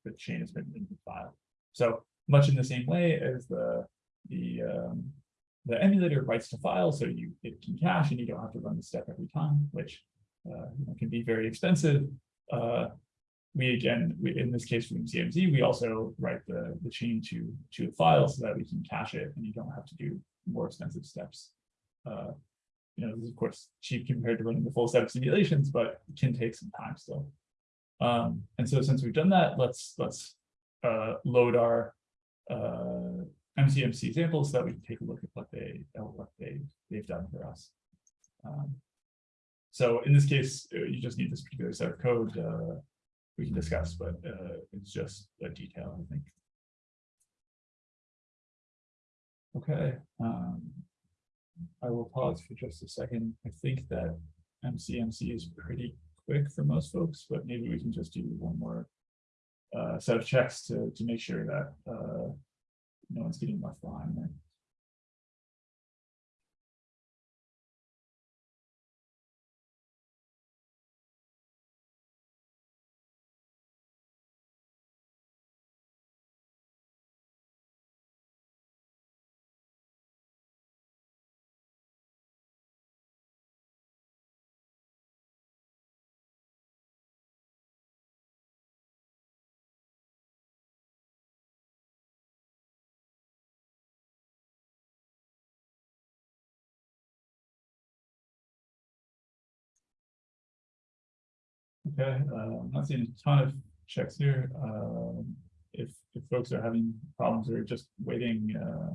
The chain has been in the file. So much in the same way as the the um, the emulator writes to file, so you it can cache and you don't have to run the step every time, which uh, can be very expensive. Uh, we again, we, in this case from CMZ, we also write the the chain to to a file so that we can cache it, and you don't have to do more expensive steps. Uh, you know, this is of course cheap compared to running the full set of simulations, but it can take some time still. Um, and so since we've done that, let's let's uh, load our uh, MCMC samples so that we can take a look at what they uh, what they they've done for us. Um, so in this case, uh, you just need this particular set of code. Uh, we can discuss, but uh, it's just a detail, I think. Okay, um. I will pause for just a second. I think that MCMC is pretty quick for most folks, but maybe we can just do one more. Uh, set of checks to, to make sure that, uh, no one's getting left behind there. Okay, uh, I'm not seeing a ton of checks here. Um, if, if folks are having problems or just waiting, uh.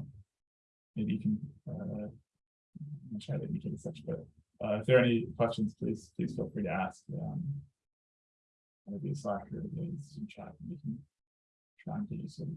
Maybe you can, uh. I'm how to indicate such, but, uh, if there are any questions, please, please feel free to ask, um. Maybe Slack or the Zoom chat, we can try and get you some.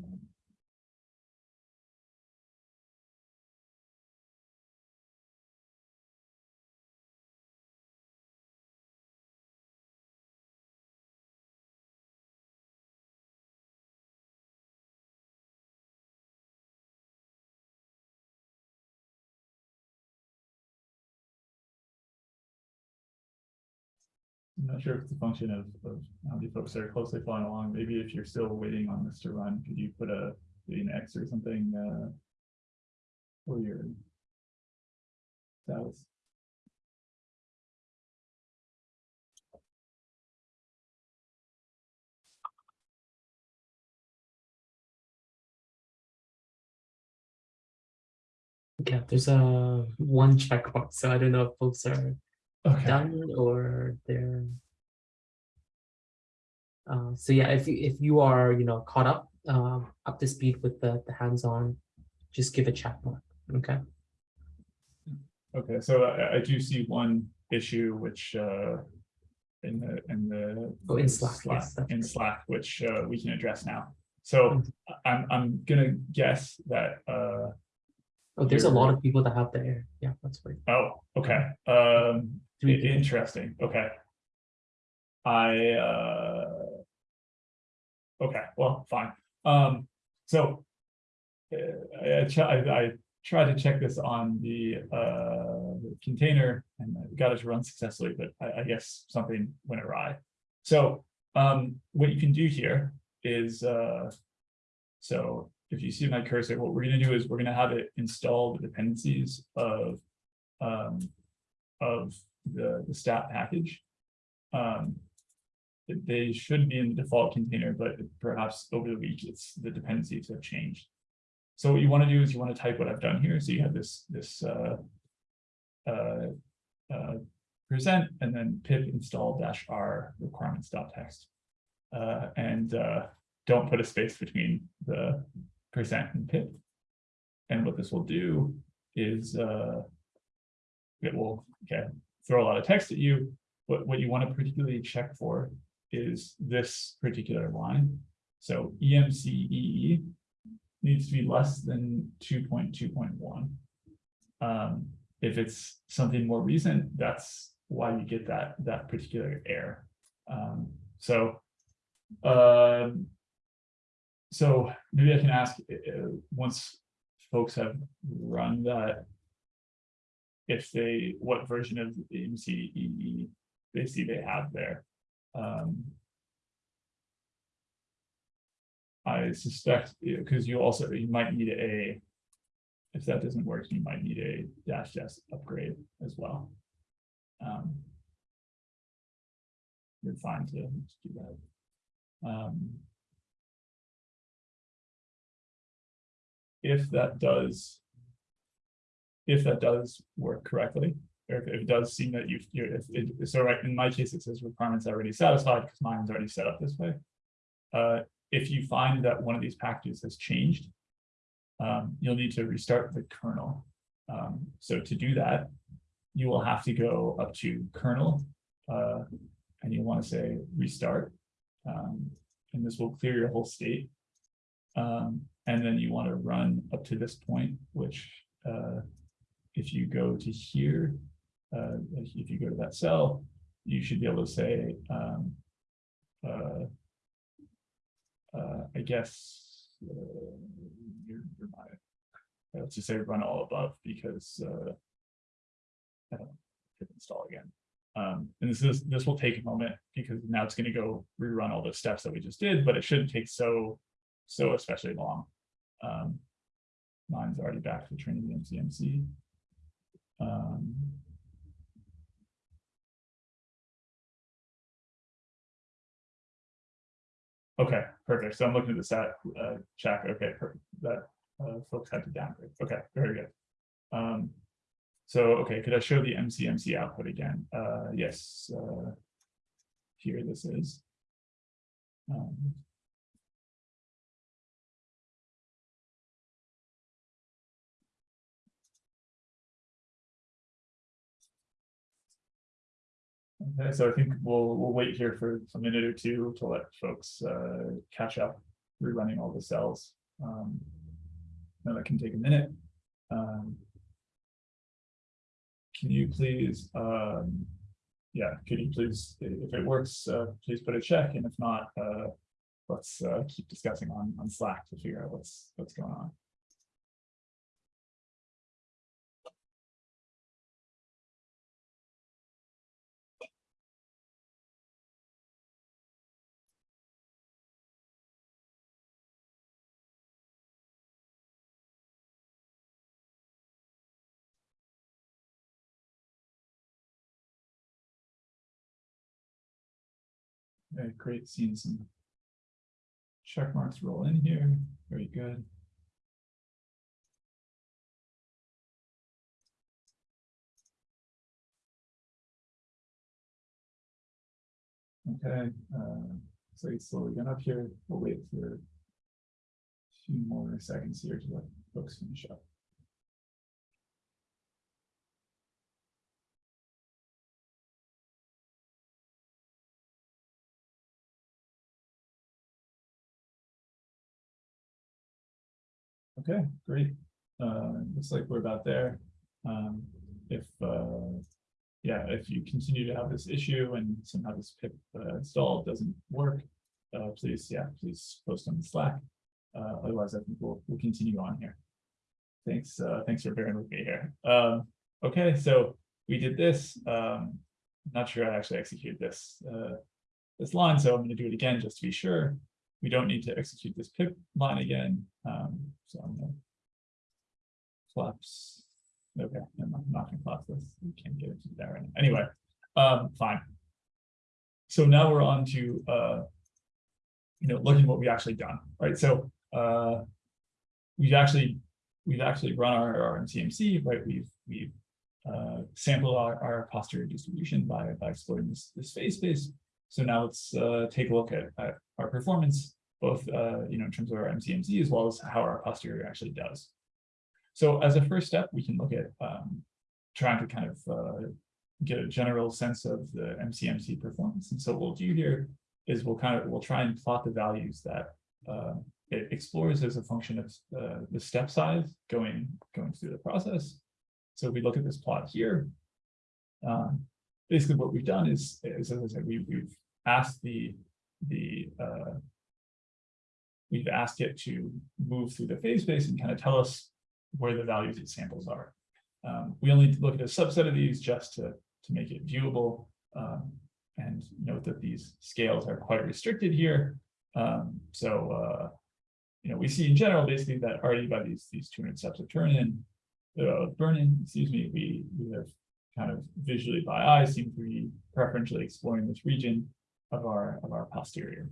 Not sure if it's a function of, of how many folks are closely following along. Maybe if you're still waiting on this to run, could you put a, maybe an X or something, uh. For your. Status. Yeah, there's a one checkbox, so I don't know if folks are Okay, done or they're. Uh, so yeah, if you, if you are, you know, caught up, um, up to speed with the, the hands-on, just give a check mark, okay? okay, so I, I do see one issue which, uh. In the, in the. Oh, in Slack, yes, In. Slack, which, uh, we can address now. So I- I'm, I'm gonna guess that, uh, Oh, there's a lot of people that have the air, yeah, that's right. oh, okay, um. Three I- people. Interesting, okay. I, uh. Okay, well, fine, um, so. uh, I, I, I, tried to check this on the, uh, the container and I got it to run successfully, but I, I guess something went awry. So, um, what you can do here is, uh. So if you see my cursor, what we're gonna do is we're gonna have it install the dependencies of, um, of the, the stat package. Um, they should be in the default container, but perhaps over the week, it's, the dependencies have changed. So what you want to do is you want to type what I've done here, so you have this, this, uh, uh, uh, present, and then pip install dash r requirements dot text. Uh, and, uh, don't put a space between the percent and pip. And what this will do is, uh, it will, okay, throw a lot of text at you. but what you want to particularly check for is this particular line. So EMCEE needs to be less than two point two point one. Um, if it's something more recent, that's why you get that, that particular error. Um, so, um, so maybe I can ask, uh, uh, once folks have run that. If they, what version of the EMCEE they see they have there. Um. I suspect, because you also, you might need a. If that doesn't work, you might need a dash dash upgrade as well. Um. You're fine to do that. Um. If that does. If that does work correctly, or if if it does seem that you've, you're, if it, so right, in my case, it says requirements already satisfied, because mine's already set up this way. Uh, if you find that one of these packages has changed. Um, you'll need to restart the kernel. Um, so to do that. You will have to go up to kernel, uh, and you want to say restart. Um, and this will clear your whole state. Um, and then you want to run up to this point, which, uh, if you go to here, uh, if you go to that cell, you should be able to say, um, uh, uh, I guess, uh, you're, you're not, uh, let's just say run all above because, uh, I don't hit install again. Um, and this is, this will take a moment because now it's gonna go rerun all the steps that we just did, but it shouldn't take so, so especially long. Um, mine's already back to Trinity MCMC. Um, Okay, perfect. So I'm looking at the stat, uh, check. Okay, perfect. That, uh, folks had to downgrade. Okay, very good. Um, so, okay, could I show the MCMC output again? Uh, yes, uh. Here this is. Um. So I think we'll, we'll wait here for a minute or two to let folks, uh, catch up, rerunning all the cells. Um. Now that can take a minute. Um. Can you please, um, yeah, could you please, if it works, uh, please put a check, and if not, uh, let's, uh, keep discussing on, on Slack to figure out what's, what's going on. Okay, great, seeing some check marks roll in here, very good. Okay, uh, so it's slowly going up here, we'll wait for a few more seconds here to let folks finish up. Okay, great. Uh, looks like we're about there. Um, if, uh, yeah, if you continue to have this issue and somehow this pip uh, install doesn't work, uh, please, yeah, please post on the Slack. Uh, otherwise, I think we'll, we'll continue on here. Thanks, uh, thanks for bearing with me here. Um, okay, so we did this. Um, not sure I actually executed this, uh, this line, so I'm gonna do it again just to be sure. We don't need to execute this pip line again, um, so I'm gonna. Collapse. Okay, I'm not- not gonna collapse this, we can't get into that right anyway, um, fine. So now we're on to, uh. You know, looking at what we actually done, right, so, uh. We've actually, we've actually run our, our MCMC, right, we've, we've. Uh, sampled our, our posterior distribution by, by exploring this, this phase space. So now let's, uh, take a look at, at our performance, both, uh, you know, in terms of our MCMC as well as how our posterior actually does. So as a first step, we can look at, um, trying to kind of, uh, get a general sense of the MCMC performance. And so what we'll do here is we'll kind of, we'll try and plot the values that, uh, it explores as a function of, uh, the step size going, going through the process. So if we look at this plot here, um, basically what we've done is, is as I said, we, we've asked the, the, uh, we've asked it to move through the phase space and kind of tell us where the values it samples are. Um, we only look at a subset of these just to, to make it viewable. Um, and note that these scales are quite restricted here. Um, so, uh, you know, we see in general basically that already by these, these 200 steps of burn-in, uh, excuse me, we, we have kind of visually by eye seem to be preferentially exploring this region of our, of our posterior.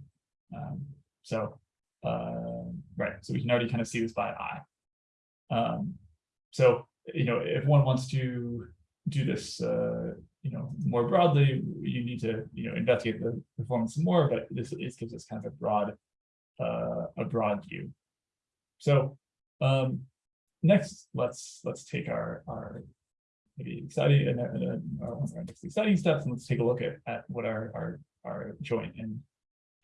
Um, so, uh, right, so we can already kind of see this by eye. Um, so, you know, if one wants to do this, uh, you know, more broadly, you need to, you know, investigate the performance more, but this, this gives us kind of a broad, uh, a broad view. So, um, next, let's, let's take our, our maybe exciting and, and, our next exciting steps, and let's take a look at, at what our, our, our joint and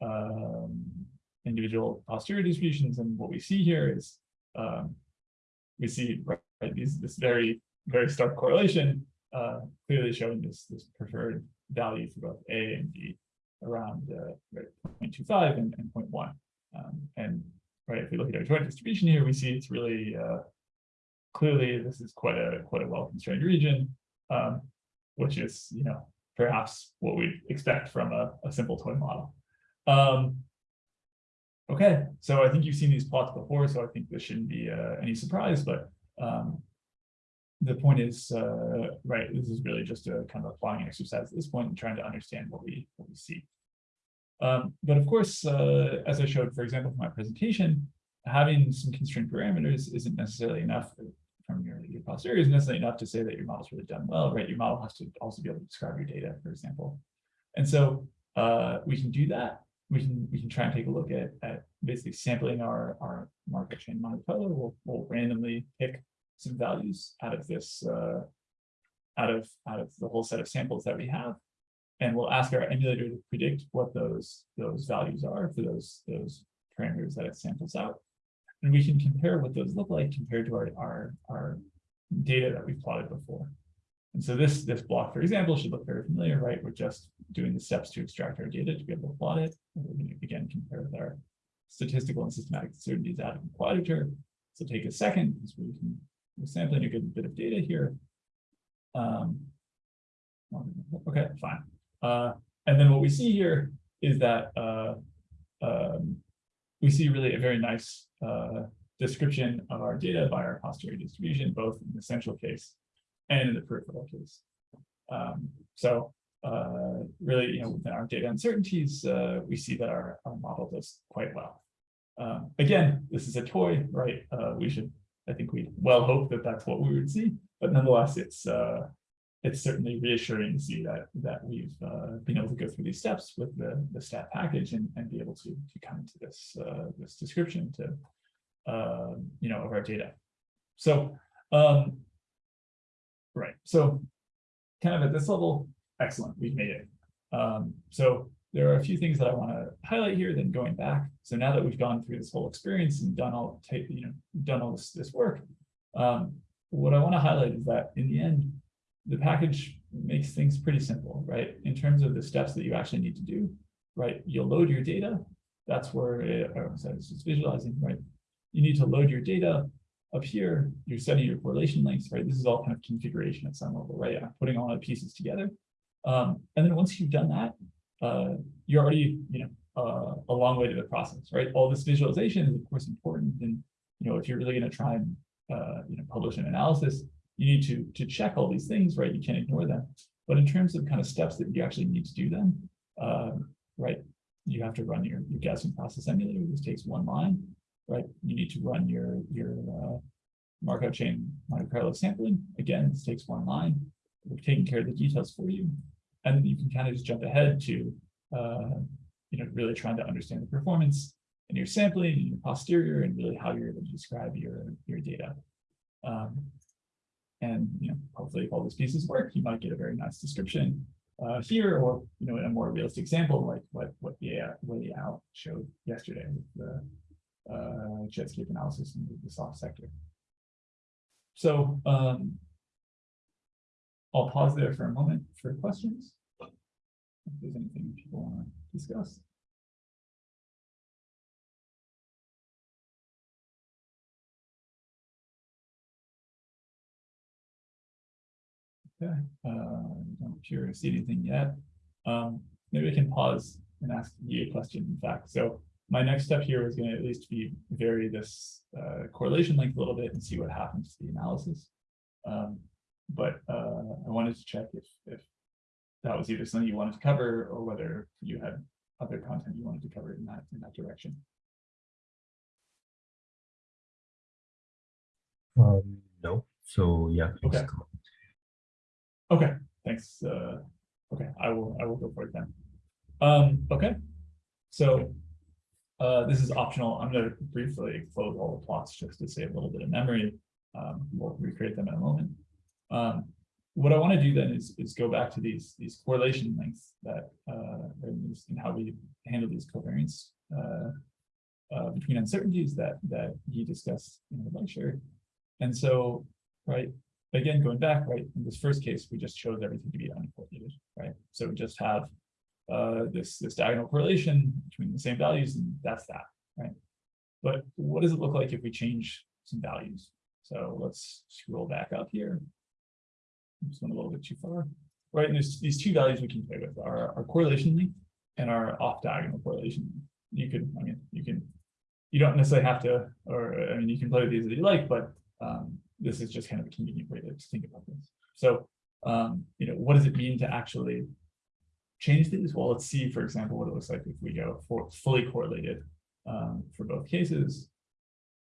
um, individual posterior distributions, and what we see here is um, we see right, these this very very stark correlation, uh, clearly showing this this preferred value for both A and B around uh, right, 0.25 and, and 0.1. Um, and right, if we look at our joint distribution here, we see it's really uh, clearly this is quite a quite a well constrained region, um, which is you know perhaps what we expect from a, a simple toy model. Um, okay, so I think you've seen these plots before, so I think this shouldn't be uh, any surprise, but um, the point is, uh, right, this is really just a kind of applying exercise at this point and trying to understand what we what we see. Um, but of course, uh, as I showed, for example, for my presentation, having some constrained parameters isn't necessarily enough your, your posterior isn't necessarily enough to say that your model's really done well, right? Your model has to also be able to describe your data, for example. And so uh, we can do that. We can we can try and take a look at, at basically sampling our, our Markov chain Monte Carlo. We'll, we'll randomly pick some values out of this uh, out of out of the whole set of samples that we have and we'll ask our emulator to predict what those those values are for those those parameters that it samples out and we can compare what those look like compared to our our, our data that we've plotted before and so this this block for example should look very familiar right we're just doing the steps to extract our data to be able to plot it and we're going to again compare with our statistical and systematic certainties out of the quadrature so take a second because we can we're sampling a good bit of data here. Um, okay, fine. Uh, and then what we see here is that uh, um, we see really a very nice uh, description of our data by our posterior distribution, both in the central case and in the peripheral case. Um, so uh, really, you know, within our data uncertainties, uh, we see that our, our model does quite well. Um, again, this is a toy, right? Uh, we should I think we well hope that that's what we would see, but nonetheless, it's uh, it's certainly reassuring to see that that we've uh, been able to go through these steps with the the stat package and, and be able to to come to this uh, this description to uh, you know of our data. So um, right, so kind of at this level, excellent, we've made it. Um, so there are a few things that I want to highlight here, then going back. So now that we've gone through this whole experience and done all you know, done all this, this work, um, what I want to highlight is that in the end, the package makes things pretty simple, right? In terms of the steps that you actually need to do, right? You'll load your data. That's where it, oh, sorry, it's just visualizing, right? You need to load your data up here. You're setting your correlation lengths, right? This is all kind of configuration at some level, right? I'm putting all the pieces together. Um, and then once you've done that, uh, you're already, you know, uh, a long way to the process, right? All this visualization is of course important. And, you know, if you're really going to try and, uh, you know, publish an analysis, you need to, to check all these things, right? You can't ignore them. But in terms of kind of steps that you actually need to do them, um, right? You have to run your, your Gaussian process emulator. This takes one line, right? You need to run your, your uh, Markov chain Monte Carlo sampling. Again, this takes one line. We're taking care of the details for you and then you can kind of just jump ahead to uh, you know really trying to understand the performance and your sampling and your posterior and really how you're able to describe your your data um, and you know hopefully if all these pieces work you might get a very nice description uh, here or you know a more realistic example like what what the way out showed yesterday with the uh, JETSCAPE analysis in the soft sector so um, I'll pause there for a moment for questions. If there's anything people want to discuss. Okay, uh, don't appear to see anything yet. Um, maybe I can pause and ask you a question, in fact. So my next step here is going to at least be vary this uh, correlation length a little bit and see what happens to the analysis. Um, but uh, I wanted to check if if that was either something you wanted to cover or whether you had other content you wanted to cover in that in that direction. Um, no. So yeah, Okay. Okay, thanks. Uh, okay, I will I will go for it then. Um, okay, so uh, this is optional. I'm going to briefly close all the plots just to save a little bit of memory. Um, we'll recreate them in a moment. Um, what I want to do then is, is go back to these, these correlation lengths that, uh, and these- and how we handle these covariance, uh, uh, between uncertainties that, that he discussed in the lecture. And so, right, again, going back, right, in this first case, we just chose everything to be uncorrelated, right? So we just have, uh, this, this diagonal correlation between the same values, and that's that, right? But what does it look like if we change some values? So let's scroll back up here. Just went a little bit too far. Right, and there's these two values we can play with, our, our correlation length and our off diagonal correlation. You could, I mean, you can, you don't necessarily have to, or, I mean, you can play with these as you like, but, um, this is just kind of a convenient way to think about this. So, um, you know, what does it mean to actually change these? Well, let's see, for example, what it looks like if we go for fully correlated, um, for both cases.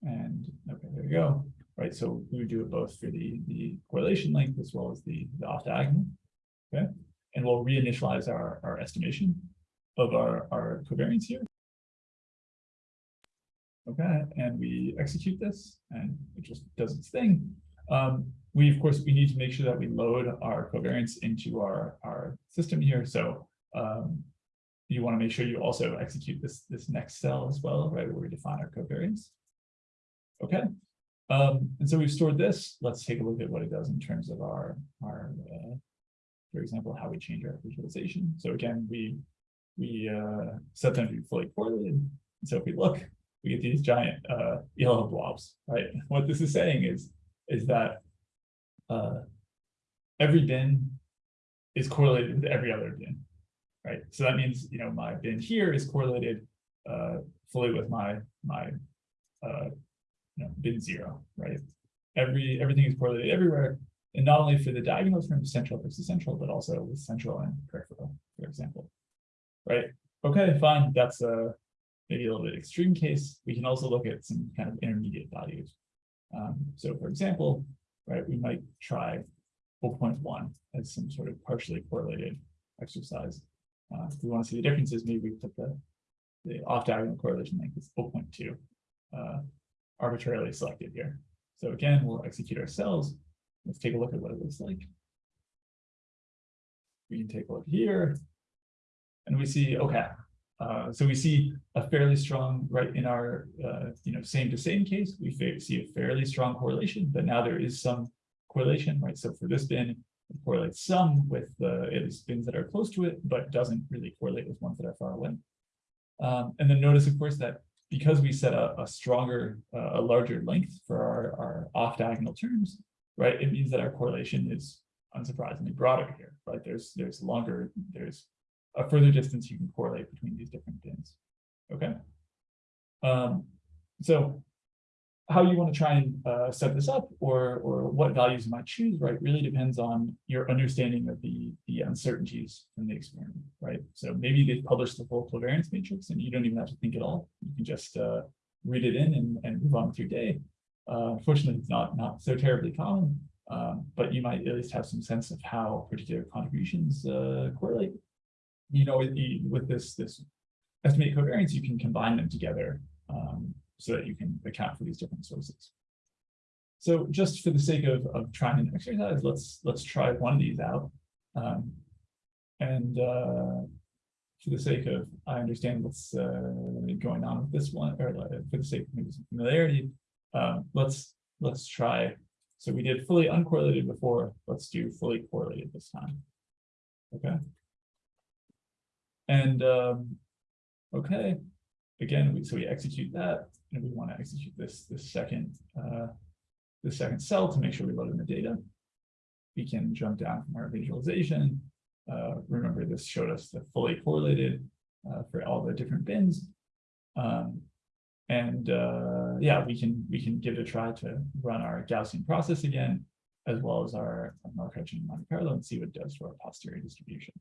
And, okay, there we go right? So we do it both for the, the correlation length as well as the, the off diagonal. Okay, and we'll reinitialize our, our estimation of our, our covariance here. Okay, and we execute this and it just does its thing. Um, we, of course, we need to make sure that we load our covariance into our, our system here. So um, you want to make sure you also execute this, this next cell as well, right? Where we define our covariance. Okay, um, and so we've stored this. Let's take a look at what it does in terms of our, our, uh, for example, how we change our visualization. So again, we, we, uh, set them to be fully correlated. So if we look, we get these giant, uh, yellow blobs, right? What this is saying is, is that, uh, every bin is correlated with every other bin, right? So that means, you know, my bin here is correlated, uh, fully with my, my, uh, you know, bin zero, right? Every, everything is correlated everywhere. And not only for the diagonal from central versus central, but also with central and peripheral, for example. Right? Okay, fine. That's a maybe a little bit extreme case. We can also look at some kind of intermediate values. Um, so for example, right, we might try 0.1 as some sort of partially correlated exercise. Uh, if we want to see the differences, maybe we put the, the off diagonal correlation length is 0.2. Uh, arbitrarily selected here. So again, we'll execute our cells. Let's take a look at what it looks like. We can take a look here. And we see, okay, uh, so we see a fairly strong, right, in our, uh, you know, same to same case, we see a fairly strong correlation, but now there is some correlation, right? So for this bin, it correlates some with the, at least bins that are close to it, but doesn't really correlate with ones that are far away. Um, and then notice, of course, that because we set a, a stronger, uh, a larger length for our, our off diagonal terms, right, it means that our correlation is unsurprisingly broader here, right? There's, there's longer, there's a further distance you can correlate between these different bins. Okay. Um, so how you want to try and uh, set this up or, or what values you might choose, right, really depends on your understanding of the, the uncertainties in the experiment, right? So maybe they publish the full covariance matrix and you don't even have to think at all. You can just uh, read it in and, and move on with your day. Uh, unfortunately, it's not, not so terribly common, um, but you might at least have some sense of how particular contributions uh, correlate. You know, with, with this, this estimate covariance, you can combine them together um, so that you can account for these different sources. So just for the sake of, of trying an exercise, let's, let's try one of these out. Um, and uh, for the sake of, I understand what's uh, going on with this one, or uh, for the sake of familiarity, um, let's, let's try. So we did fully uncorrelated before, let's do fully correlated this time. Okay. And um, okay, again, we, so we execute that, and we want to execute this, this second, uh, the second cell to make sure we load in the data. We can jump down from our visualization. Uh, remember, this showed us the fully correlated uh, for all the different bins. Um, and uh, yeah, we can we can give it a try to run our Gaussian process again, as well as our, our Markov-Chain Monte Carlo and see what it does to our posterior distribution.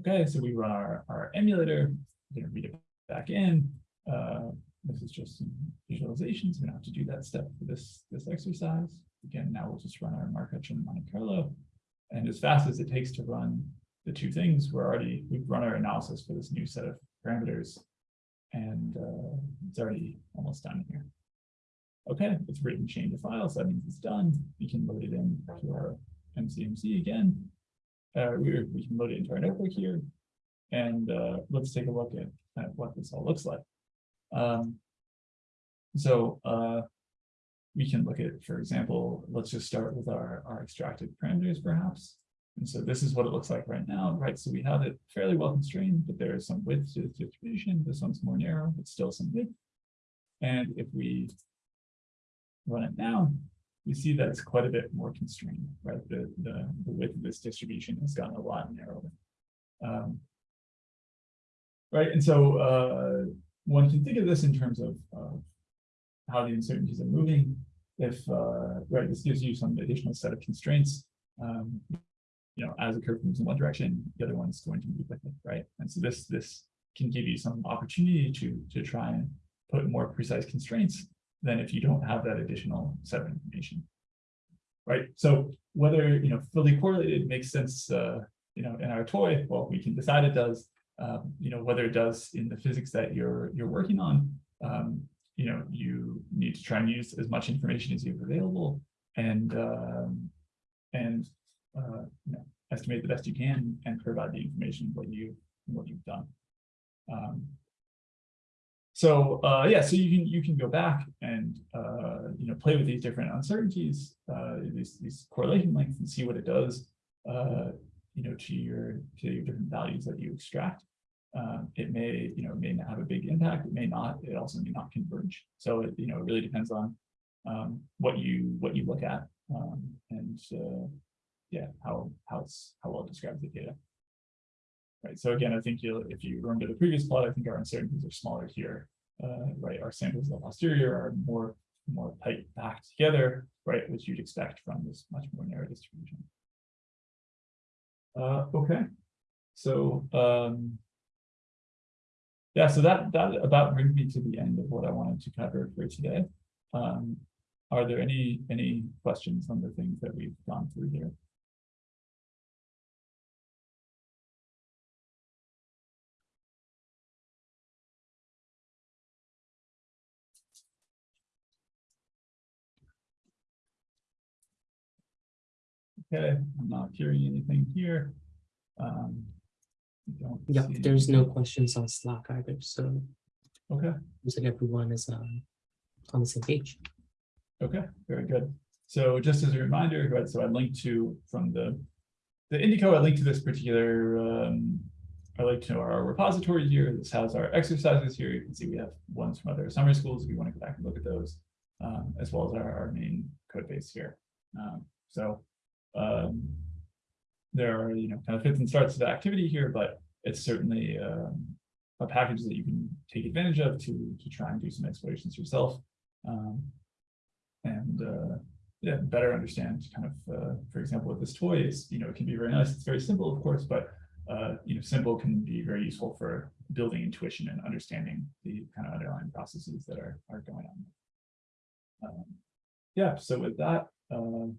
Okay, so we run our, our emulator, gonna read it back in. Uh, this is just some visualizations. We don't have to do that step for this, this exercise. Again, now we'll just run our Markov-Chain Monte Carlo. And as fast as it takes to run the two things, we're already, we've run our analysis for this new set of parameters. And uh, it's already almost done here. Okay, it's written change of files. That means it's done. We can load it in to our MCMC again. Uh, we, we can load it into our notebook here. And, uh, let's take a look at, at what this all looks like. Um, so, uh, we can look at, for example, let's just start with our, our extracted parameters perhaps. And so this is what it looks like right now, right? So we have it fairly well constrained, but there is some width to the distribution. This one's more narrow, but still some width. And if we run it now, we see that it's quite a bit more constrained, right? The, the, the width of this distribution has gotten a lot narrower. Um, right, and so uh, one can think of this in terms of, of how the uncertainties are moving. If, uh, right, this gives you some additional set of constraints. Um, you know, as a curve moves in one direction, the other one's going to move with it, right? And so this, this can give you some opportunity to, to try and put more precise constraints than if you don't have that additional set of information. Right, so whether, you know, fully correlated makes sense, uh, you know, in our toy, well, we can decide it does. Um, you know, whether it does in the physics that you're, you're working on, um, you know, you need to try and use as much information as you have available and, um, and, uh, you know, estimate the best you can and provide the information what you, what you've done. Um, so uh, yeah, so you can you can go back and uh, you know play with these different uncertainties, uh, these these correlation lengths, and see what it does, uh, you know, to your to your different values that you extract. Um, it may you know may not have a big impact. It may not. It also may not converge. So it you know it really depends on um, what you what you look at um, and uh, yeah how how it's how well it describes the data. Right, so again, I think you'll, if you remember the previous plot, I think our uncertainties are smaller here. Uh, right, our samples of posterior are more, more tight packed together, right, which you'd expect from this much more narrow distribution. Uh, okay, so, um, yeah, so that, that about brings me to the end of what I wanted to cover for today. Um, are there any, any questions on the things that we've gone through here? Okay, I'm not hearing anything here. Um. I don't Yep, see there's no questions on Slack either, so Okay, looks like everyone is um on the same page. okay, very good. So just as a reminder, right, so I linked to from the. The Indico, I linked to this particular um. I like to know our repository here. This has our exercises here. You can see we have ones from other summer schools. If you want to go back and look at those. Um, as well as our, our main code base here. Um, so. Um, there are, you know, kind of fits and starts the activity here, but it's certainly um, a package that you can take advantage of to, to try and do some explorations yourself. Um, and uh, yeah, better understand kind of, uh, for example, with this toy is, you know, it can be very nice. It's very simple, of course, but uh, you know, simple can be very useful for building intuition and understanding the kind of underlying processes that are, are going on. Um, yeah, so with that, um,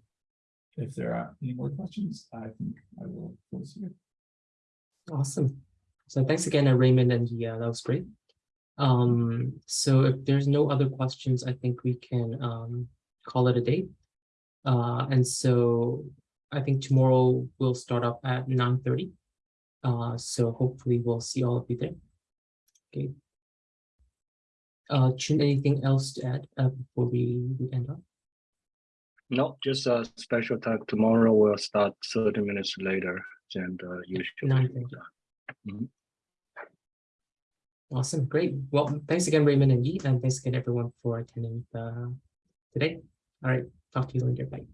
if there are any more questions, I think I will close here. Awesome. So thanks again, uh, Raymond and yeah, that was great. Um, so if there's no other questions, I think we can um call it a day. Uh, and so I think tomorrow we'll start up at nine thirty. Uh, so hopefully we'll see all of you there. Okay. Uh, Chun, anything else to add uh, before we we end up? No, just a special tag. Tomorrow we'll start thirty minutes later than the Nine usual. thirty. Awesome, great. Well, thanks again, Raymond and Yi, and thanks again, everyone, for attending uh, today. All right, talk to you later. Bye.